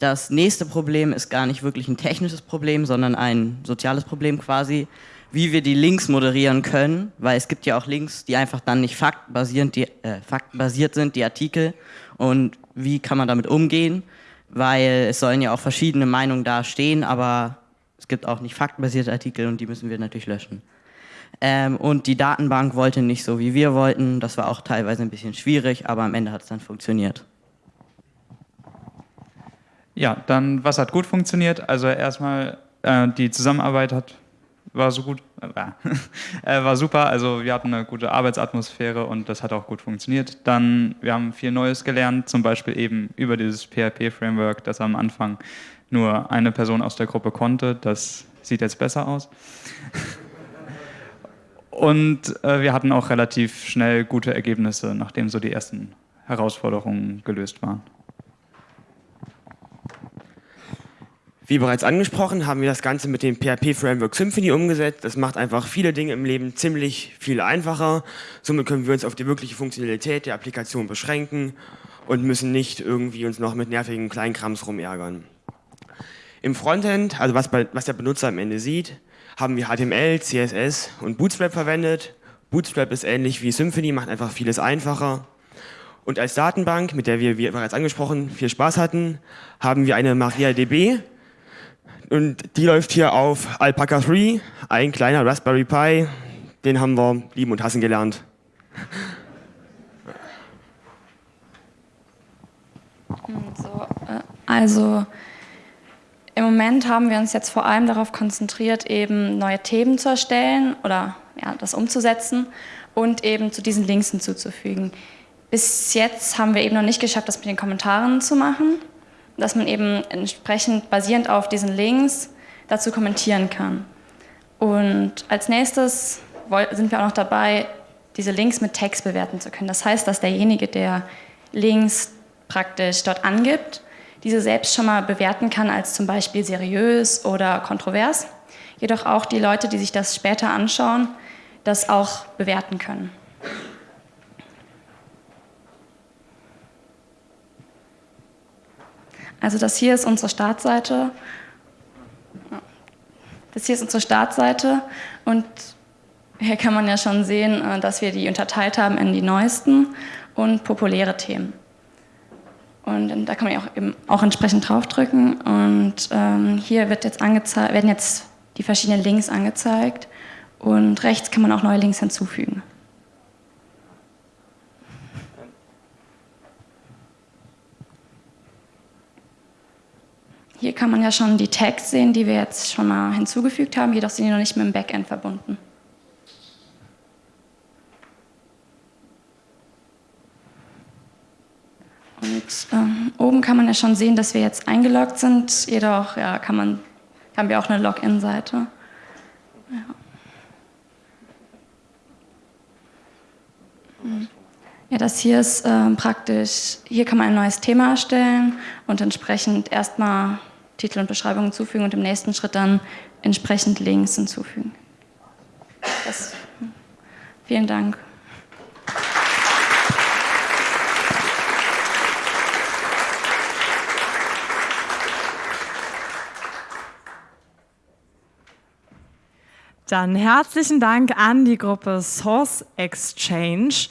Das nächste Problem ist gar nicht wirklich ein technisches Problem, sondern ein soziales Problem quasi wie wir die Links moderieren können, weil es gibt ja auch Links, die einfach dann nicht faktenbasiert, die, äh, faktenbasiert sind, die Artikel. Und wie kann man damit umgehen? Weil es sollen ja auch verschiedene Meinungen da stehen, aber es gibt auch nicht faktenbasierte Artikel und die müssen wir natürlich löschen. Ähm, und die Datenbank wollte nicht so, wie wir wollten. Das war auch teilweise ein bisschen schwierig, aber am Ende hat es dann funktioniert. Ja, dann was hat gut funktioniert? Also erstmal äh, die Zusammenarbeit hat war so gut, äh, war super. Also wir hatten eine gute Arbeitsatmosphäre und das hat auch gut funktioniert. Dann, wir haben viel Neues gelernt, zum Beispiel eben über dieses PHP-Framework, das am Anfang nur eine Person aus der Gruppe konnte. Das sieht jetzt besser aus. Und äh, wir hatten auch relativ schnell gute Ergebnisse, nachdem so die ersten Herausforderungen gelöst waren. Wie bereits angesprochen, haben wir das Ganze mit dem PHP-Framework Symfony umgesetzt. Das macht einfach viele Dinge im Leben ziemlich viel einfacher. Somit können wir uns auf die wirkliche Funktionalität der Applikation beschränken und müssen nicht irgendwie uns noch mit nervigen Kleinkrams rumärgern. Im Frontend, also was, bei, was der Benutzer am Ende sieht, haben wir HTML, CSS und Bootstrap verwendet. Bootstrap ist ähnlich wie Symfony, macht einfach vieles einfacher. Und als Datenbank, mit der wir, wie bereits angesprochen, viel Spaß hatten, haben wir eine MariaDB, und die läuft hier auf Alpaca 3, ein kleiner Raspberry Pi. Den haben wir lieben und hassen gelernt. So, äh, also im Moment haben wir uns jetzt vor allem darauf konzentriert, eben neue Themen zu erstellen oder ja, das umzusetzen und eben zu diesen Links hinzuzufügen. Bis jetzt haben wir eben noch nicht geschafft, das mit den Kommentaren zu machen dass man eben entsprechend basierend auf diesen Links dazu kommentieren kann. Und als nächstes sind wir auch noch dabei, diese Links mit Text bewerten zu können. Das heißt, dass derjenige, der Links praktisch dort angibt, diese selbst schon mal bewerten kann als zum Beispiel seriös oder kontrovers. Jedoch auch die Leute, die sich das später anschauen, das auch bewerten können. Also das hier ist unsere Startseite. Das hier ist unsere Startseite und hier kann man ja schon sehen, äh, dass wir die unterteilt haben in die neuesten und populäre Themen. Und da kann man ja auch, eben auch entsprechend draufdrücken und ähm, hier wird jetzt werden jetzt die verschiedenen Links angezeigt und rechts kann man auch neue Links hinzufügen. Hier kann man ja schon die Tags sehen, die wir jetzt schon mal hinzugefügt haben, jedoch sind die noch nicht mit dem Backend verbunden. Und ähm, oben kann man ja schon sehen, dass wir jetzt eingeloggt sind, jedoch ja, kann man, haben wir auch eine Login-Seite. Ja. Ja, das hier ist äh, praktisch, hier kann man ein neues Thema erstellen und entsprechend erstmal Titel und Beschreibung hinzufügen und im nächsten Schritt dann entsprechend Links hinzufügen. Das, vielen Dank. Dann herzlichen Dank an die Gruppe Source Exchange.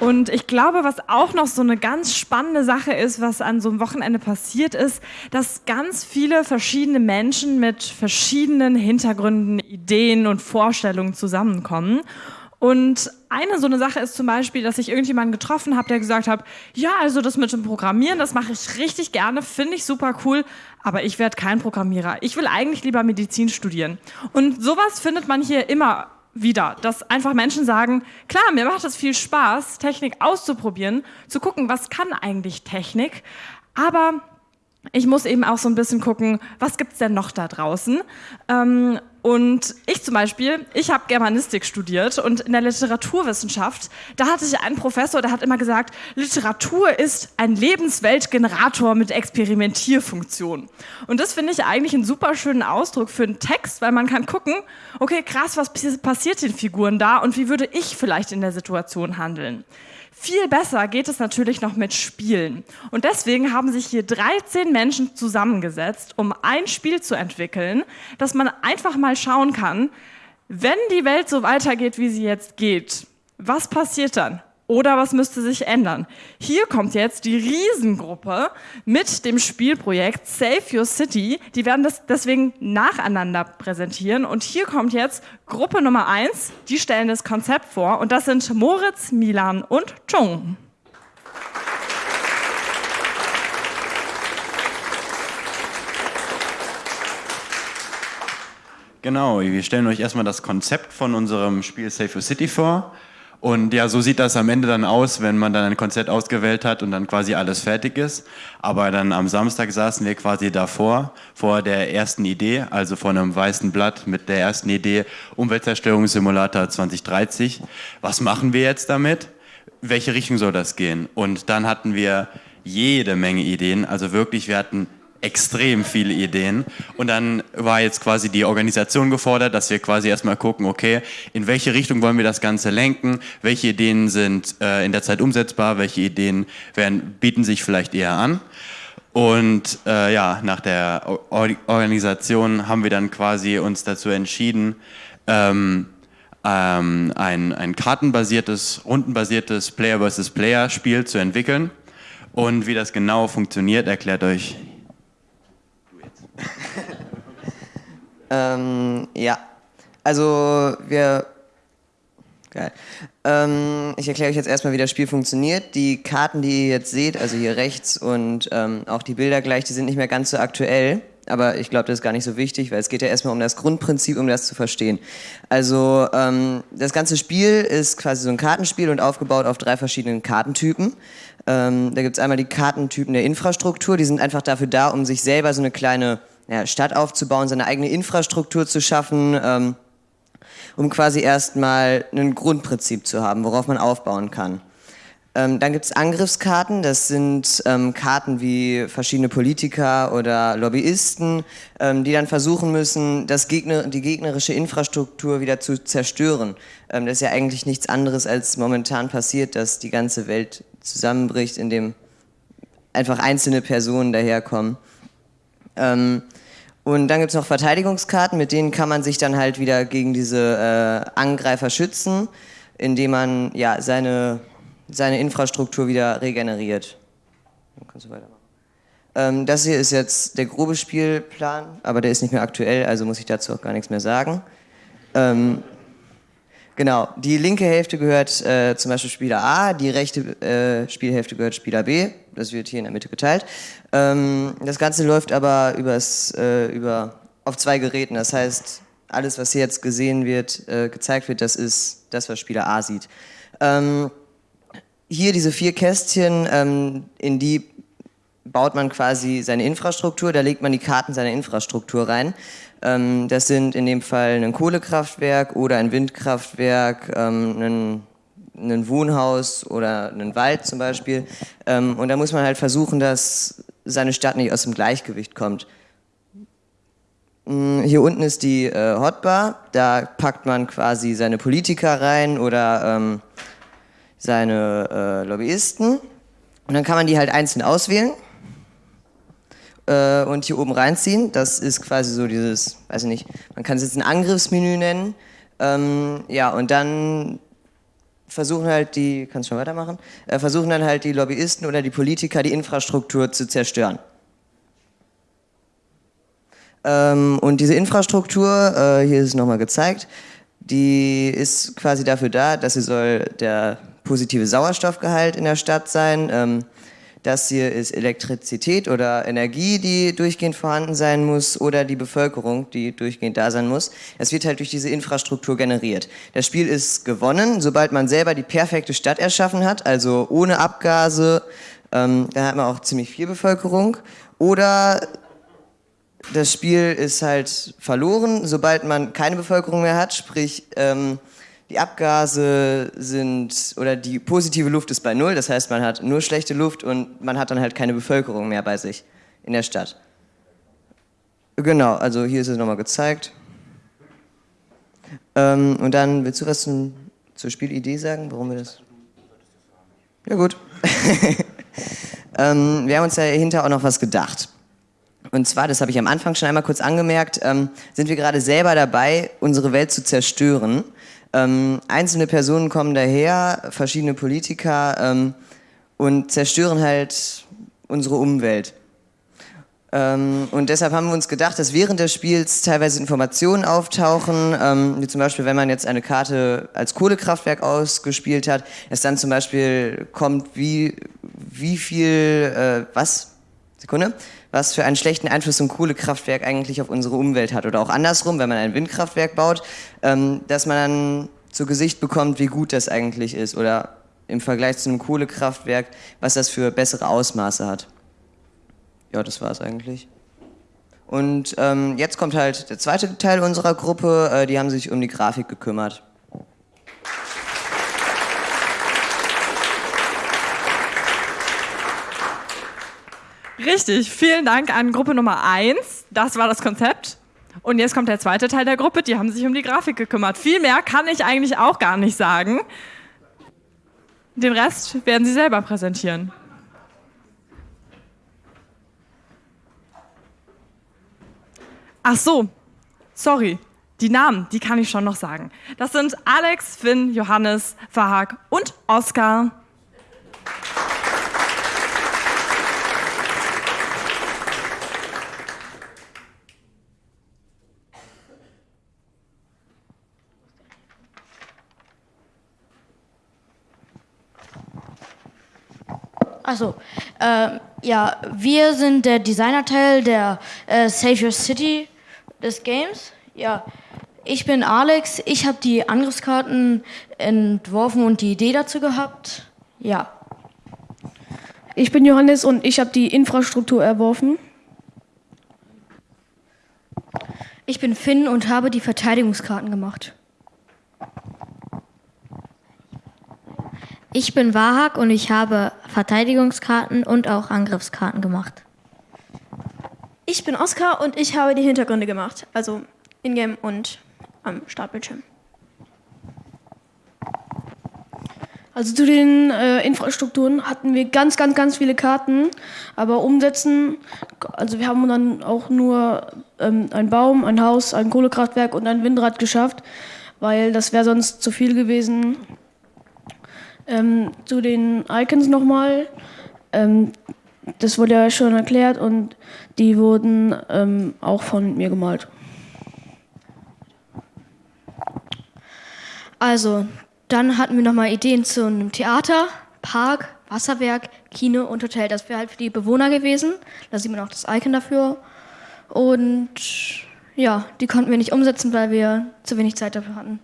Und ich glaube, was auch noch so eine ganz spannende Sache ist, was an so einem Wochenende passiert ist, dass ganz viele verschiedene Menschen mit verschiedenen Hintergründen, Ideen und Vorstellungen zusammenkommen. Und eine so eine Sache ist zum Beispiel, dass ich irgendjemanden getroffen habe, der gesagt hat, ja, also das mit dem Programmieren, das mache ich richtig gerne, finde ich super cool, aber ich werde kein Programmierer. Ich will eigentlich lieber Medizin studieren. Und sowas findet man hier immer wieder, dass einfach Menschen sagen, klar, mir macht es viel Spaß, Technik auszuprobieren, zu gucken, was kann eigentlich Technik, aber ich muss eben auch so ein bisschen gucken, was gibt es denn noch da draußen? Ähm, und ich zum Beispiel, ich habe Germanistik studiert und in der Literaturwissenschaft, da hatte ich einen Professor, der hat immer gesagt, Literatur ist ein Lebensweltgenerator mit Experimentierfunktion. Und das finde ich eigentlich einen super schönen Ausdruck für einen Text, weil man kann gucken, okay, krass, was passiert den Figuren da und wie würde ich vielleicht in der Situation handeln? Viel besser geht es natürlich noch mit Spielen. Und deswegen haben sich hier 13 Menschen zusammengesetzt, um ein Spiel zu entwickeln, dass man einfach mal schauen kann, wenn die Welt so weitergeht, wie sie jetzt geht, was passiert dann? Oder was müsste sich ändern? Hier kommt jetzt die Riesengruppe mit dem Spielprojekt Save Your City. Die werden das deswegen nacheinander präsentieren. Und hier kommt jetzt Gruppe Nummer 1. Die stellen das Konzept vor. Und das sind Moritz, Milan und Chung. Genau, wir stellen euch erstmal das Konzept von unserem Spiel Save Your City vor. Und ja, so sieht das am Ende dann aus, wenn man dann ein Konzert ausgewählt hat und dann quasi alles fertig ist. Aber dann am Samstag saßen wir quasi davor, vor der ersten Idee, also vor einem weißen Blatt mit der ersten Idee Umweltzerstörungssimulator 2030. Was machen wir jetzt damit? Welche Richtung soll das gehen? Und dann hatten wir jede Menge Ideen. Also wirklich, wir hatten extrem viele Ideen. Und dann war jetzt quasi die Organisation gefordert, dass wir quasi erstmal gucken, okay, in welche Richtung wollen wir das Ganze lenken, welche Ideen sind äh, in der Zeit umsetzbar, welche Ideen werden, bieten sich vielleicht eher an. Und äh, ja, nach der o Organisation haben wir dann quasi uns dazu entschieden, ähm, ähm, ein, ein kartenbasiertes, rundenbasiertes Player versus Player Spiel zu entwickeln. Und wie das genau funktioniert, erklärt euch ähm, ja, also wir. Geil. Ähm, ich erkläre euch jetzt erstmal, wie das Spiel funktioniert. Die Karten, die ihr jetzt seht, also hier rechts und ähm, auch die Bilder gleich, die sind nicht mehr ganz so aktuell. Aber ich glaube, das ist gar nicht so wichtig, weil es geht ja erstmal um das Grundprinzip, um das zu verstehen. Also ähm, das ganze Spiel ist quasi so ein Kartenspiel und aufgebaut auf drei verschiedenen Kartentypen. Ähm, da gibt es einmal die Kartentypen der Infrastruktur, die sind einfach dafür da, um sich selber so eine kleine ja, Stadt aufzubauen, seine eigene Infrastruktur zu schaffen, ähm, um quasi erstmal ein Grundprinzip zu haben, worauf man aufbauen kann. Ähm, dann gibt es Angriffskarten, das sind ähm, Karten wie verschiedene Politiker oder Lobbyisten, ähm, die dann versuchen müssen, das Gegner, die gegnerische Infrastruktur wieder zu zerstören. Ähm, das ist ja eigentlich nichts anderes, als momentan passiert, dass die ganze Welt zusammenbricht, indem einfach einzelne Personen daherkommen. Ähm, und dann gibt es noch Verteidigungskarten, mit denen kann man sich dann halt wieder gegen diese äh, Angreifer schützen, indem man ja, seine, seine Infrastruktur wieder regeneriert. Dann kannst du weitermachen. Ähm, das hier ist jetzt der grobe Spielplan, aber der ist nicht mehr aktuell, also muss ich dazu auch gar nichts mehr sagen. Ähm, genau, die linke Hälfte gehört äh, zum Beispiel Spieler A, die rechte äh, Spielhälfte gehört Spieler B das wird hier in der Mitte geteilt. Ähm, das Ganze läuft aber übers, äh, über, auf zwei Geräten. Das heißt, alles, was hier jetzt gesehen wird, äh, gezeigt wird, das ist das, was Spieler A sieht. Ähm, hier diese vier Kästchen, ähm, in die baut man quasi seine Infrastruktur, da legt man die Karten seiner Infrastruktur rein. Ähm, das sind in dem Fall ein Kohlekraftwerk oder ein Windkraftwerk, ähm, ein ein Wohnhaus oder einen Wald zum Beispiel. Ähm, und da muss man halt versuchen, dass seine Stadt nicht aus dem Gleichgewicht kommt. Mm, hier unten ist die äh, Hotbar, da packt man quasi seine Politiker rein oder seine äh, Lobbyisten und dann kann man die halt einzeln auswählen äh, und hier oben reinziehen. Das ist quasi so dieses, weiß ich nicht, man kann es jetzt ein Angriffsmenü nennen. Ähm, ja, und dann versuchen halt die, kannst schon weitermachen, äh, versuchen dann halt die Lobbyisten oder die Politiker die Infrastruktur zu zerstören. Ähm, und diese Infrastruktur, äh, hier ist es nochmal gezeigt, Die ist quasi dafür da, dass sie soll der positive Sauerstoffgehalt in der Stadt sein. Ähm, das hier ist Elektrizität oder Energie, die durchgehend vorhanden sein muss oder die Bevölkerung, die durchgehend da sein muss. Das wird halt durch diese Infrastruktur generiert. Das Spiel ist gewonnen, sobald man selber die perfekte Stadt erschaffen hat, also ohne Abgase, ähm, da hat man auch ziemlich viel Bevölkerung. Oder das Spiel ist halt verloren, sobald man keine Bevölkerung mehr hat, sprich ähm, die Abgase sind oder die positive Luft ist bei null, das heißt man hat nur schlechte Luft und man hat dann halt keine Bevölkerung mehr bei sich in der Stadt. Genau, also hier ist es nochmal gezeigt. Ähm, und dann willst du was zum, zur Spielidee sagen, warum wir das... Ja gut. ähm, wir haben uns dahinter auch noch was gedacht. Und zwar, das habe ich am Anfang schon einmal kurz angemerkt, ähm, sind wir gerade selber dabei, unsere Welt zu zerstören. Ähm, einzelne Personen kommen daher, verschiedene Politiker ähm, und zerstören halt unsere Umwelt. Ähm, und deshalb haben wir uns gedacht, dass während des Spiels teilweise Informationen auftauchen, ähm, wie zum Beispiel, wenn man jetzt eine Karte als Kohlekraftwerk ausgespielt hat, dass dann zum Beispiel kommt, wie, wie viel, äh, was, Sekunde, was für einen schlechten Einfluss ein Kohlekraftwerk eigentlich auf unsere Umwelt hat. Oder auch andersrum, wenn man ein Windkraftwerk baut, ähm, dass man dann zu Gesicht bekommt, wie gut das eigentlich ist. Oder im Vergleich zu einem Kohlekraftwerk, was das für bessere Ausmaße hat. Ja, das war es eigentlich. Und ähm, jetzt kommt halt der zweite Teil unserer Gruppe, äh, die haben sich um die Grafik gekümmert. Richtig, vielen Dank an Gruppe Nummer 1. Das war das Konzept. Und jetzt kommt der zweite Teil der Gruppe, die haben sich um die Grafik gekümmert. Viel mehr kann ich eigentlich auch gar nicht sagen. Den Rest werden sie selber präsentieren. Ach so, sorry. Die Namen, die kann ich schon noch sagen. Das sind Alex, Finn, Johannes, Verhag und Oskar. Achso, äh, ja, wir sind der Designerteil der äh, Save Your City des Games. Ja, ich bin Alex, ich habe die Angriffskarten entworfen und die Idee dazu gehabt. Ja. Ich bin Johannes und ich habe die Infrastruktur erworfen. Ich bin Finn und habe die Verteidigungskarten gemacht. Ich bin Wahak und ich habe Verteidigungskarten und auch Angriffskarten gemacht. Ich bin Oskar und ich habe die Hintergründe gemacht, also in-game und am Startbildschirm. Also zu den äh, Infrastrukturen hatten wir ganz, ganz, ganz viele Karten, aber umsetzen, also wir haben dann auch nur ähm, einen Baum, ein Haus, ein Kohlekraftwerk und ein Windrad geschafft, weil das wäre sonst zu viel gewesen. Ähm, zu den Icons nochmal. Ähm, das wurde ja schon erklärt und die wurden ähm, auch von mir gemalt. Also, dann hatten wir nochmal Ideen zu einem Theater, Park, Wasserwerk, Kino und Hotel. Das wäre halt für die Bewohner gewesen. Da sieht man auch das Icon dafür. Und ja, die konnten wir nicht umsetzen, weil wir zu wenig Zeit dafür hatten.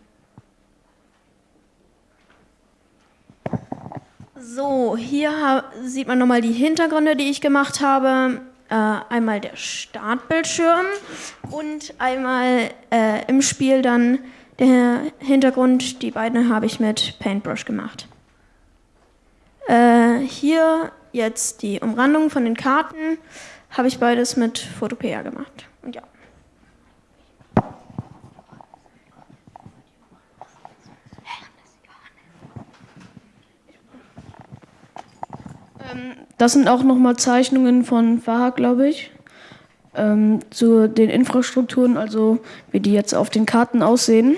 So, hier sieht man nochmal die Hintergründe, die ich gemacht habe. Äh, einmal der Startbildschirm und einmal äh, im Spiel dann der Hintergrund. Die beiden habe ich mit Paintbrush gemacht. Äh, hier jetzt die Umrandung von den Karten habe ich beides mit Photopea gemacht. Und ja. Ähm, das sind auch nochmal Zeichnungen von Faha, glaube ich, ähm, zu den Infrastrukturen, also wie die jetzt auf den Karten aussehen.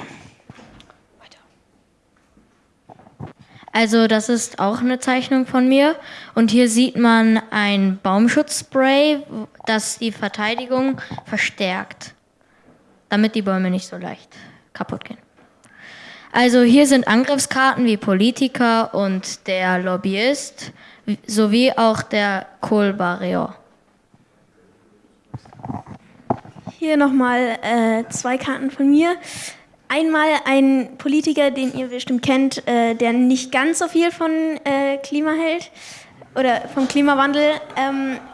Also das ist auch eine Zeichnung von mir und hier sieht man ein Baumschutzspray, das die Verteidigung verstärkt, damit die Bäume nicht so leicht kaputt gehen. Also hier sind Angriffskarten wie Politiker und der Lobbyist sowie auch der Kohlbarrier. Hier nochmal äh, zwei Karten von mir. Einmal ein Politiker, den ihr bestimmt kennt, äh, der nicht ganz so viel von äh, Klima hält oder vom Klimawandel. Ähm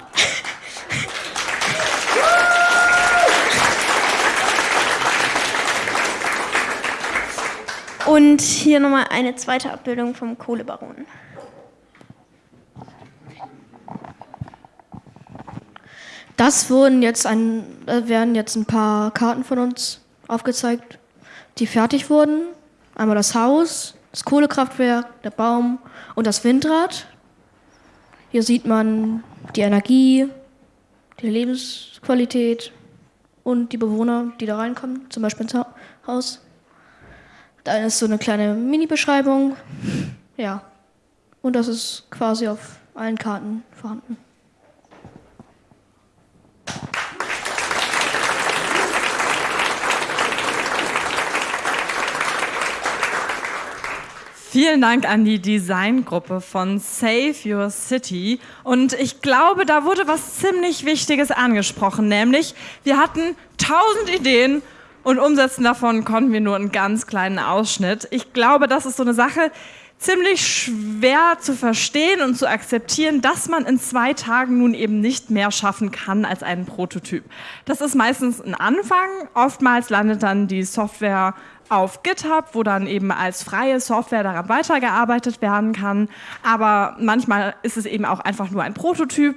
Und hier nochmal eine zweite Abbildung vom Kohlebaron. Das wurden jetzt ein, äh, werden jetzt ein paar Karten von uns aufgezeigt, die fertig wurden. Einmal das Haus, das Kohlekraftwerk, der Baum und das Windrad. Hier sieht man die Energie, die Lebensqualität und die Bewohner, die da reinkommen, zum Beispiel ins Haus. Da ist so eine kleine Mini-Beschreibung. Ja. Und das ist quasi auf allen Karten vorhanden. Vielen Dank an die Designgruppe von Save Your City. Und ich glaube, da wurde was ziemlich Wichtiges angesprochen, nämlich wir hatten tausend Ideen und umsetzen davon konnten wir nur einen ganz kleinen Ausschnitt. Ich glaube, das ist so eine Sache, ziemlich schwer zu verstehen und zu akzeptieren, dass man in zwei Tagen nun eben nicht mehr schaffen kann als einen Prototyp. Das ist meistens ein Anfang. Oftmals landet dann die Software auf GitHub, wo dann eben als freie Software daran weitergearbeitet werden kann. Aber manchmal ist es eben auch einfach nur ein Prototyp.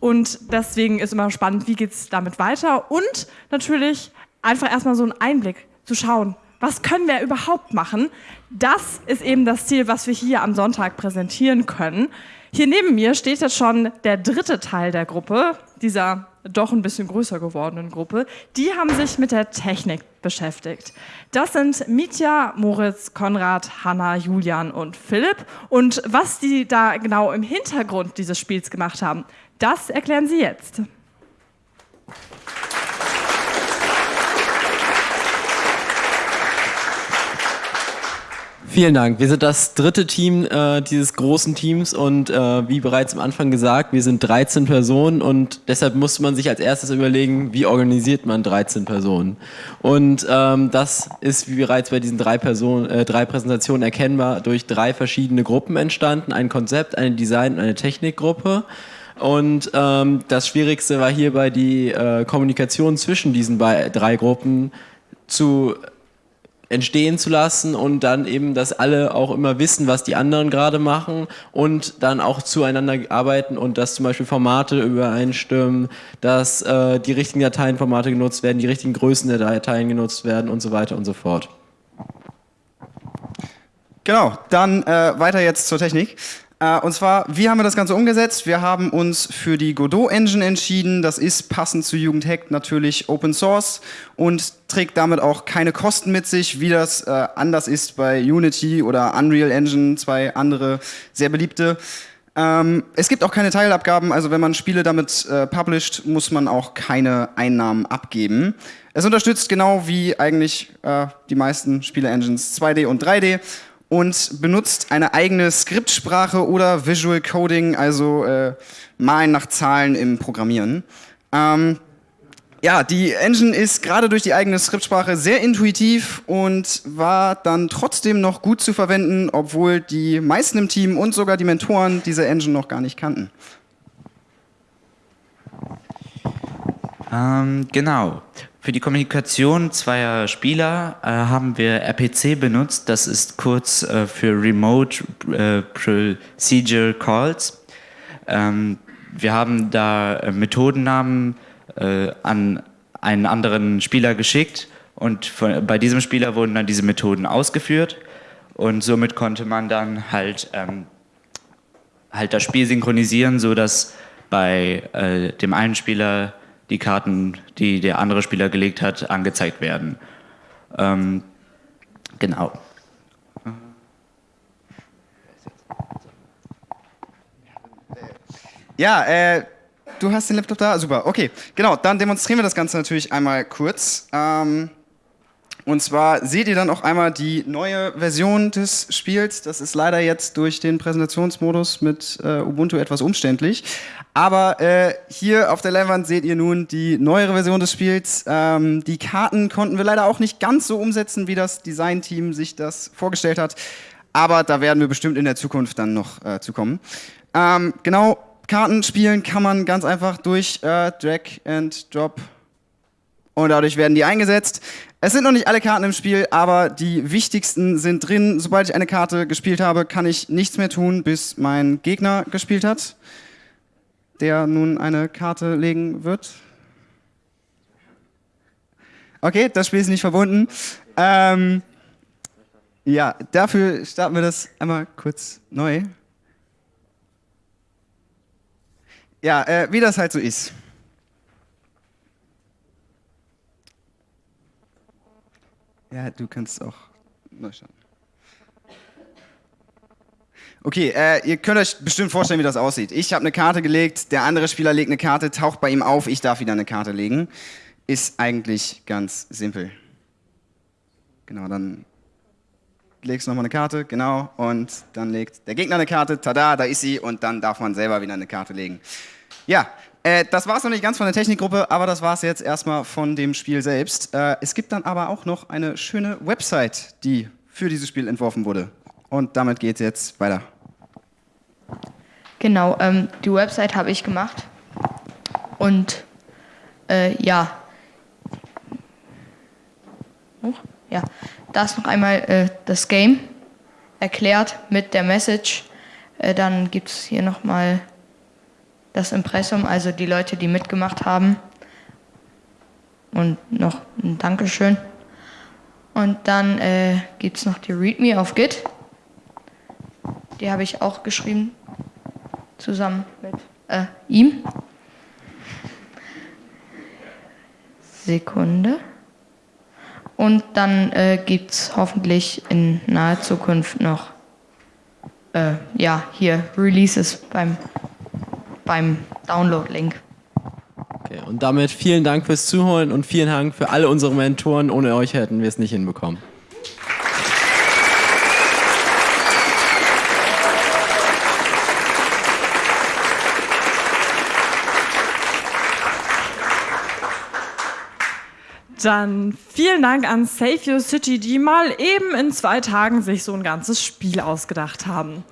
Und deswegen ist immer spannend, wie geht es damit weiter. Und natürlich einfach erstmal so einen Einblick zu schauen, was können wir überhaupt machen. Das ist eben das Ziel, was wir hier am Sonntag präsentieren können. Hier neben mir steht jetzt schon der dritte Teil der Gruppe, dieser doch ein bisschen größer gewordenen Gruppe. Die haben sich mit der Technik beschäftigt. Das sind Mitya, Moritz, Konrad, Hanna, Julian und Philipp. Und was die da genau im Hintergrund dieses Spiels gemacht haben, das erklären sie jetzt. Vielen Dank. Wir sind das dritte Team äh, dieses großen Teams und äh, wie bereits am Anfang gesagt, wir sind 13 Personen und deshalb musste man sich als erstes überlegen, wie organisiert man 13 Personen. Und ähm, das ist wie bereits bei diesen drei, Personen, äh, drei Präsentationen erkennbar durch drei verschiedene Gruppen entstanden. Ein Konzept, eine Design- und eine Technikgruppe. Und ähm, das Schwierigste war hierbei die äh, Kommunikation zwischen diesen drei Gruppen zu entstehen zu lassen und dann eben, dass alle auch immer wissen, was die anderen gerade machen und dann auch zueinander arbeiten und dass zum Beispiel Formate übereinstimmen, dass äh, die richtigen Dateienformate genutzt werden, die richtigen Größen der Dateien genutzt werden und so weiter und so fort. Genau, dann äh, weiter jetzt zur Technik. Äh, und zwar, wie haben wir das Ganze umgesetzt? Wir haben uns für die Godot Engine entschieden. Das ist passend zu Jugendhack natürlich Open Source und trägt damit auch keine Kosten mit sich, wie das äh, anders ist bei Unity oder Unreal Engine, zwei andere sehr beliebte. Ähm, es gibt auch keine Teilabgaben, also wenn man Spiele damit äh, published, muss man auch keine Einnahmen abgeben. Es unterstützt genau wie eigentlich äh, die meisten Spiele-Engines 2D und 3D und benutzt eine eigene Skriptsprache oder Visual Coding, also äh, Malen nach Zahlen im Programmieren. Ähm, ja, die Engine ist gerade durch die eigene Skriptsprache sehr intuitiv und war dann trotzdem noch gut zu verwenden, obwohl die meisten im Team und sogar die Mentoren diese Engine noch gar nicht kannten. Ähm, genau. Für die Kommunikation zweier Spieler äh, haben wir RPC benutzt. Das ist kurz äh, für Remote äh, Procedure Calls. Ähm, wir haben da äh, Methodennamen äh, an einen anderen Spieler geschickt und von, bei diesem Spieler wurden dann diese Methoden ausgeführt und somit konnte man dann halt, ähm, halt das Spiel synchronisieren, sodass bei äh, dem einen Spieler die Karten, die der andere Spieler gelegt hat, angezeigt werden. Ähm, genau. Ja, äh, du hast den Laptop da? Super, okay. Genau, dann demonstrieren wir das Ganze natürlich einmal kurz. Ähm, Und zwar seht ihr dann auch einmal die neue Version des Spiels. Das ist leider jetzt durch den Präsentationsmodus mit äh, Ubuntu etwas umständlich. Aber äh, hier auf der Leinwand seht ihr nun die neuere Version des Spiels. Ähm, die Karten konnten wir leider auch nicht ganz so umsetzen, wie das Designteam sich das vorgestellt hat. Aber da werden wir bestimmt in der Zukunft dann noch äh, zu kommen. Ähm, genau, Karten spielen kann man ganz einfach durch äh, Drag and Drop und dadurch werden die eingesetzt. Es sind noch nicht alle Karten im Spiel, aber die wichtigsten sind drin. Sobald ich eine Karte gespielt habe, kann ich nichts mehr tun, bis mein Gegner gespielt hat, der nun eine Karte legen wird. Okay, das Spiel ist nicht verbunden. Ähm, ja, dafür starten wir das einmal kurz neu. Ja, äh, wie das halt so ist. Ja, du kannst auch neu starten. Okay, äh, ihr könnt euch bestimmt vorstellen, wie das aussieht. Ich habe eine Karte gelegt, der andere Spieler legt eine Karte, taucht bei ihm auf, ich darf wieder eine Karte legen. Ist eigentlich ganz simpel. Genau, dann legst du nochmal eine Karte, genau, und dann legt der Gegner eine Karte, tada, da ist sie, und dann darf man selber wieder eine Karte legen. Ja, äh, das war es noch nicht ganz von der Technikgruppe, aber das war es jetzt erstmal von dem Spiel selbst. Äh, es gibt dann aber auch noch eine schöne Website, die für dieses Spiel entworfen wurde. Und damit geht es jetzt weiter. Genau, ähm, die Website habe ich gemacht. Und äh, ja. Ja, da ist noch einmal äh, das Game erklärt mit der Message. Äh, dann gibt es hier nochmal das Impressum, also die Leute, die mitgemacht haben. Und noch ein Dankeschön. Und dann äh, gibt es noch die README auf Git. Die habe ich auch geschrieben, zusammen mit äh, ihm. Sekunde. Und dann äh, gibt es hoffentlich in naher Zukunft noch, äh, ja, hier Releases beim beim Download-Link. Okay, und damit vielen Dank fürs Zuhören und vielen Dank für alle unsere Mentoren. Ohne euch hätten wir es nicht hinbekommen. Dann vielen Dank an Save Your City, die mal eben in zwei Tagen sich so ein ganzes Spiel ausgedacht haben.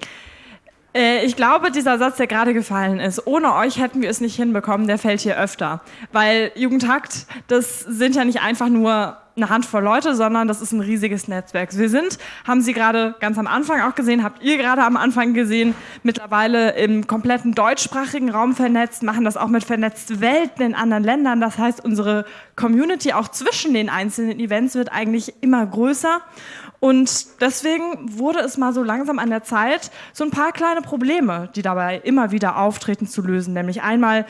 Äh, ich glaube, dieser Satz, der gerade gefallen ist, ohne euch hätten wir es nicht hinbekommen, der fällt hier öfter. Weil Jugendhakt, das sind ja nicht einfach nur eine Handvoll Leute, sondern das ist ein riesiges Netzwerk. Wir sind, haben Sie gerade ganz am Anfang auch gesehen, habt ihr gerade am Anfang gesehen, mittlerweile im kompletten deutschsprachigen Raum vernetzt, machen das auch mit vernetzten Welten in anderen Ländern. Das heißt, unsere Community auch zwischen den einzelnen Events wird eigentlich immer größer. Und deswegen wurde es mal so langsam an der Zeit, so ein paar kleine Probleme, die dabei immer wieder auftreten, zu lösen. Nämlich einmal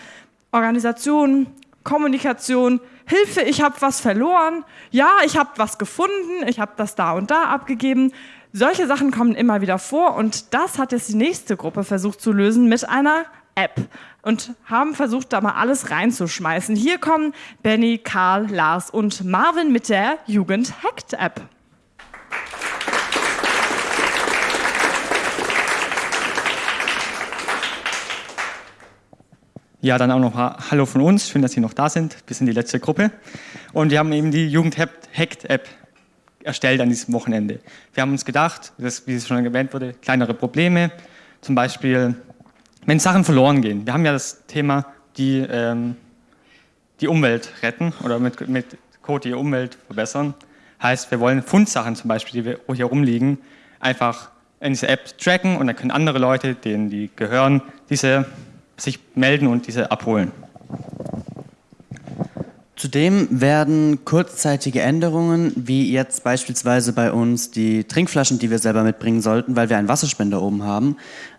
Organisation, Kommunikation, Hilfe, ich habe was verloren, ja, ich habe was gefunden, ich habe das da und da abgegeben. Solche Sachen kommen immer wieder vor und das hat jetzt die nächste Gruppe versucht zu lösen mit einer App und haben versucht, da mal alles reinzuschmeißen. Hier kommen Benny, Karl, Lars und Marvin mit der Jugend Ja, dann auch noch Hallo von uns. Schön, dass Sie noch da sind. Wir sind die letzte Gruppe. Und wir haben eben die Jugend Hackt App erstellt an diesem Wochenende. Wir haben uns gedacht, dass, wie es schon erwähnt wurde, kleinere Probleme. Zum Beispiel, wenn Sachen verloren gehen. Wir haben ja das Thema, die, ähm, die Umwelt retten oder mit, mit Code die Umwelt verbessern. Heißt, wir wollen Fundsachen zum Beispiel, die wir hier rumliegen, einfach in diese App tracken und dann können andere Leute, denen die gehören, diese sich melden und diese abholen. Zudem werden kurzzeitige Änderungen, wie jetzt beispielsweise bei uns die Trinkflaschen, die wir selber mitbringen sollten, weil wir einen Wasserspender oben haben,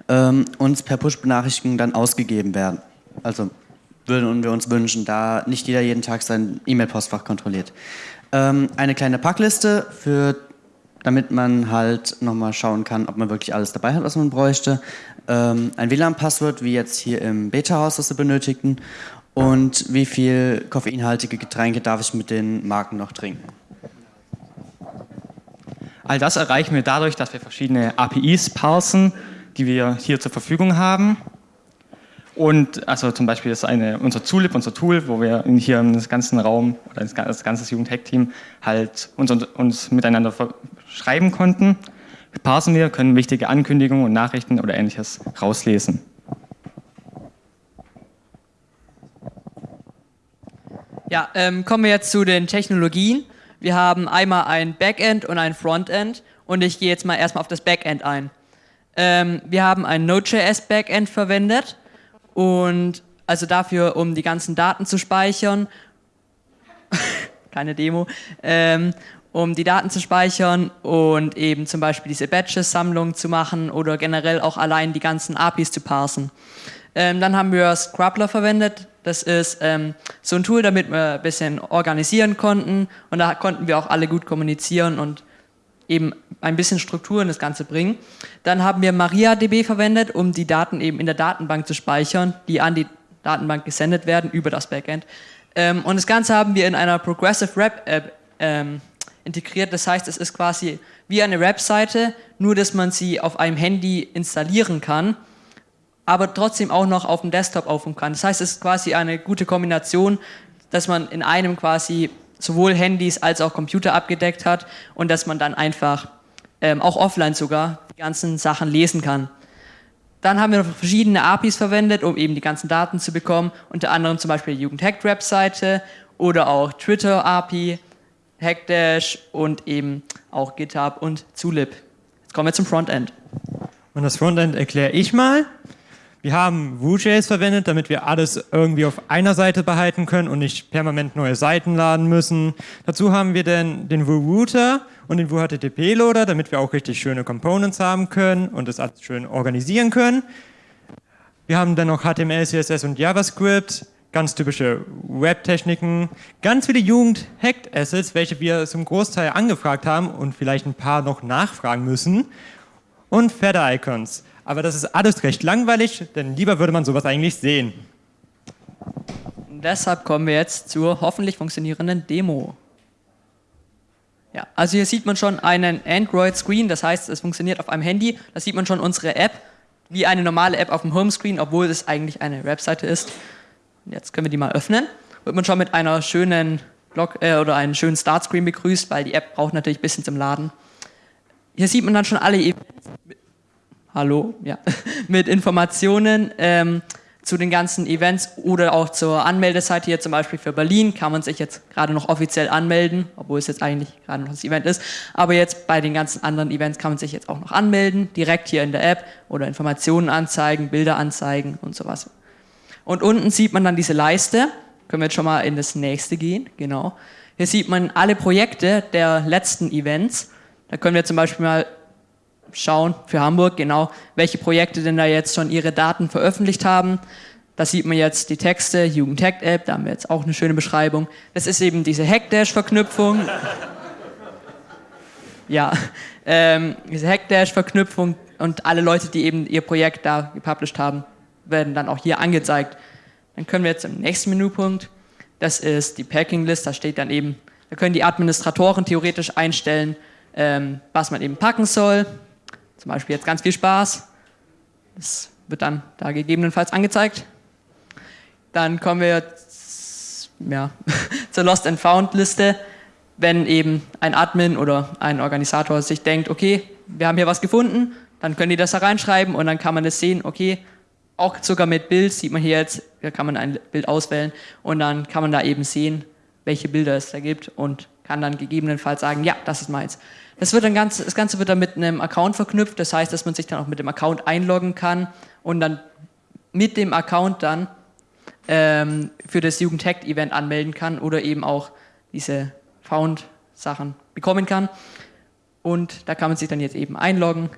ähm, uns per Push-Benachrichtigung dann ausgegeben werden. Also würden wir uns wünschen, da nicht jeder jeden Tag sein E-Mail-Postfach kontrolliert. Ähm, eine kleine Packliste für damit man halt nochmal schauen kann, ob man wirklich alles dabei hat, was man bräuchte. Ähm, ein WLAN-Passwort, wie jetzt hier im Beta-Haus, das wir benötigten. Und wie viel koffeinhaltige Getränke darf ich mit den Marken noch trinken. All das erreichen wir dadurch, dass wir verschiedene APIs parsen, die wir hier zur Verfügung haben. Und also zum Beispiel ist eine, unser Zulip, unser Tool, wo wir hier im ganzen Raum oder das ganze Jugendhack-Team halt uns, uns miteinander schreiben konnten. Parsen wir, können wichtige Ankündigungen und Nachrichten oder ähnliches rauslesen. Ja, ähm, kommen wir jetzt zu den Technologien. Wir haben einmal ein Backend und ein Frontend und ich gehe jetzt mal erstmal auf das Backend ein. Ähm, wir haben ein Node.js Backend verwendet und also dafür, um die ganzen Daten zu speichern, keine Demo, ähm, um die Daten zu speichern und eben zum Beispiel diese Batches-Sammlung zu machen oder generell auch allein die ganzen APIs zu parsen. Ähm, dann haben wir Scrubler verwendet. Das ist ähm, so ein Tool, damit wir ein bisschen organisieren konnten und da konnten wir auch alle gut kommunizieren und eben ein bisschen Struktur in das Ganze bringen. Dann haben wir MariaDB verwendet, um die Daten eben in der Datenbank zu speichern, die an die Datenbank gesendet werden über das Backend. Ähm, und das Ganze haben wir in einer Progressive Web App ähm, integriert. Das heißt, es ist quasi wie eine Webseite, nur dass man sie auf einem Handy installieren kann, aber trotzdem auch noch auf dem Desktop aufrufen kann. Das heißt, es ist quasi eine gute Kombination, dass man in einem quasi sowohl Handys als auch Computer abgedeckt hat und dass man dann einfach ähm, auch offline sogar die ganzen Sachen lesen kann. Dann haben wir noch verschiedene APIs verwendet, um eben die ganzen Daten zu bekommen, unter anderem zum Beispiel die Jugendhack-Webseite oder auch Twitter-API, Hackdash und eben auch GitHub und Zulip. Jetzt kommen wir zum Frontend. Und das Frontend erkläre ich mal. Wir haben Vue.js verwendet, damit wir alles irgendwie auf einer Seite behalten können und nicht permanent neue Seiten laden müssen. Dazu haben wir dann den Vue Router und den Vue HTTP Loader, damit wir auch richtig schöne Components haben können und das alles schön organisieren können. Wir haben dann noch HTML, CSS und JavaScript, ganz typische Web-Techniken, ganz viele Jugend-Hacked-Assets, welche wir zum Großteil angefragt haben und vielleicht ein paar noch nachfragen müssen und Feather-Icons. Aber das ist alles recht langweilig, denn lieber würde man sowas eigentlich sehen. Deshalb kommen wir jetzt zur hoffentlich funktionierenden Demo. Ja, also hier sieht man schon einen Android-Screen, das heißt, es funktioniert auf einem Handy. Da sieht man schon unsere App, wie eine normale App auf dem Homescreen, obwohl es eigentlich eine Webseite ist. Jetzt können wir die mal öffnen. Wird man schon mit einer schönen Blog äh, oder einem schönen Startscreen begrüßt, weil die App braucht natürlich ein bisschen zum Laden. Hier sieht man dann schon alle Events hallo, ja, mit Informationen ähm, zu den ganzen Events oder auch zur Anmeldeseite hier zum Beispiel für Berlin kann man sich jetzt gerade noch offiziell anmelden, obwohl es jetzt eigentlich gerade noch das Event ist. Aber jetzt bei den ganzen anderen Events kann man sich jetzt auch noch anmelden, direkt hier in der App oder Informationen anzeigen, Bilder anzeigen und sowas. Und unten sieht man dann diese Leiste. Können wir jetzt schon mal in das nächste gehen, genau. Hier sieht man alle Projekte der letzten Events. Da können wir zum Beispiel mal schauen für Hamburg, genau, welche Projekte denn da jetzt schon ihre Daten veröffentlicht haben. Da sieht man jetzt die Texte, Jugend-Hack-App, da haben wir jetzt auch eine schöne Beschreibung. Das ist eben diese Hackdash-Verknüpfung. ja, ähm, diese Hackdash-Verknüpfung und alle Leute, die eben ihr Projekt da gepublished haben, werden dann auch hier angezeigt. Dann können wir jetzt im nächsten Menüpunkt, das ist die Packing-List, da steht dann eben, da können die Administratoren theoretisch einstellen, ähm, was man eben packen soll. Zum Beispiel jetzt ganz viel Spaß. Das wird dann da gegebenenfalls angezeigt. Dann kommen wir ja, zur Lost and Found Liste. Wenn eben ein Admin oder ein Organisator sich denkt, okay, wir haben hier was gefunden, dann können die das da reinschreiben und dann kann man das sehen, okay, auch sogar mit Bild sieht man hier jetzt, da kann man ein Bild auswählen und dann kann man da eben sehen, welche Bilder es da gibt und kann dann gegebenenfalls sagen, ja, das ist meins. Das, wird dann ganz, das Ganze wird dann mit einem Account verknüpft, das heißt, dass man sich dann auch mit dem Account einloggen kann und dann mit dem Account dann ähm, für das Jugendhack-Event anmelden kann oder eben auch diese Found-Sachen bekommen kann. Und da kann man sich dann jetzt eben einloggen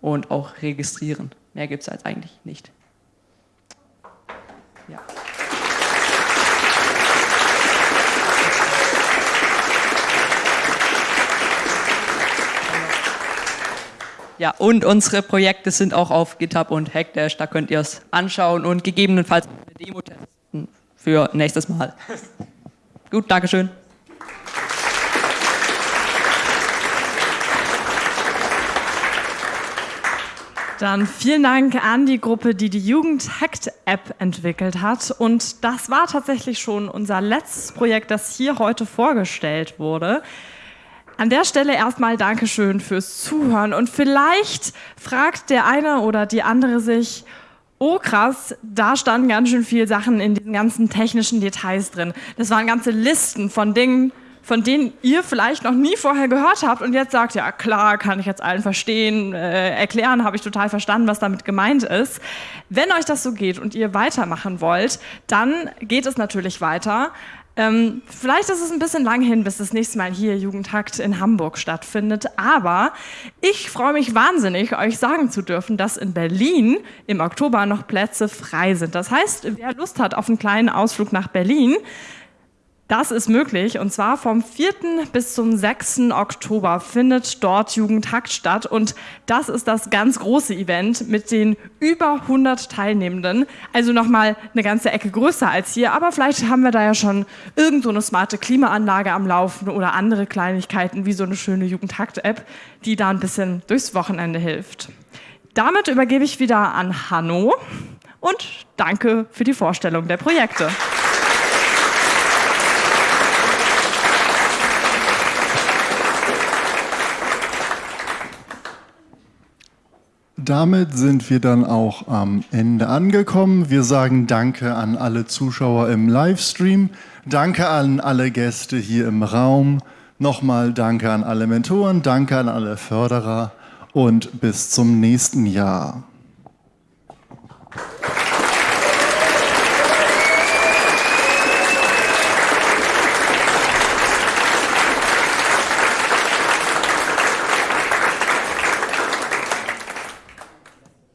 und auch registrieren. Mehr gibt es als eigentlich nicht. Ja. Ja, und unsere Projekte sind auch auf GitHub und Hackdash, da könnt ihr es anschauen und gegebenenfalls eine Demo testen für nächstes Mal. Gut, Dankeschön. Dann vielen Dank an die Gruppe, die die Jugend Hacked App entwickelt hat. Und das war tatsächlich schon unser letztes Projekt, das hier heute vorgestellt wurde. An der Stelle erstmal Dankeschön fürs Zuhören. Und vielleicht fragt der eine oder die andere sich, oh krass, da standen ganz schön viele Sachen in diesen ganzen technischen Details drin. Das waren ganze Listen von Dingen, von denen ihr vielleicht noch nie vorher gehört habt und jetzt sagt, ja klar, kann ich jetzt allen verstehen, äh, erklären, habe ich total verstanden, was damit gemeint ist. Wenn euch das so geht und ihr weitermachen wollt, dann geht es natürlich weiter. Ähm, vielleicht ist es ein bisschen lang hin, bis das nächste Mal hier Jugendhakt in Hamburg stattfindet, aber ich freue mich wahnsinnig, euch sagen zu dürfen, dass in Berlin im Oktober noch Plätze frei sind. Das heißt, wer Lust hat auf einen kleinen Ausflug nach Berlin, das ist möglich und zwar vom 4. bis zum 6. Oktober findet dort Jugendhakt statt und das ist das ganz große Event mit den über 100 Teilnehmenden. Also nochmal eine ganze Ecke größer als hier, aber vielleicht haben wir da ja schon irgend so eine smarte Klimaanlage am Laufen oder andere Kleinigkeiten wie so eine schöne Jugendhakt-App, die da ein bisschen durchs Wochenende hilft. Damit übergebe ich wieder an Hanno und danke für die Vorstellung der Projekte. Damit sind wir dann auch am Ende angekommen. Wir sagen Danke an alle Zuschauer im Livestream. Danke an alle Gäste hier im Raum. Nochmal Danke an alle Mentoren, Danke an alle Förderer und bis zum nächsten Jahr.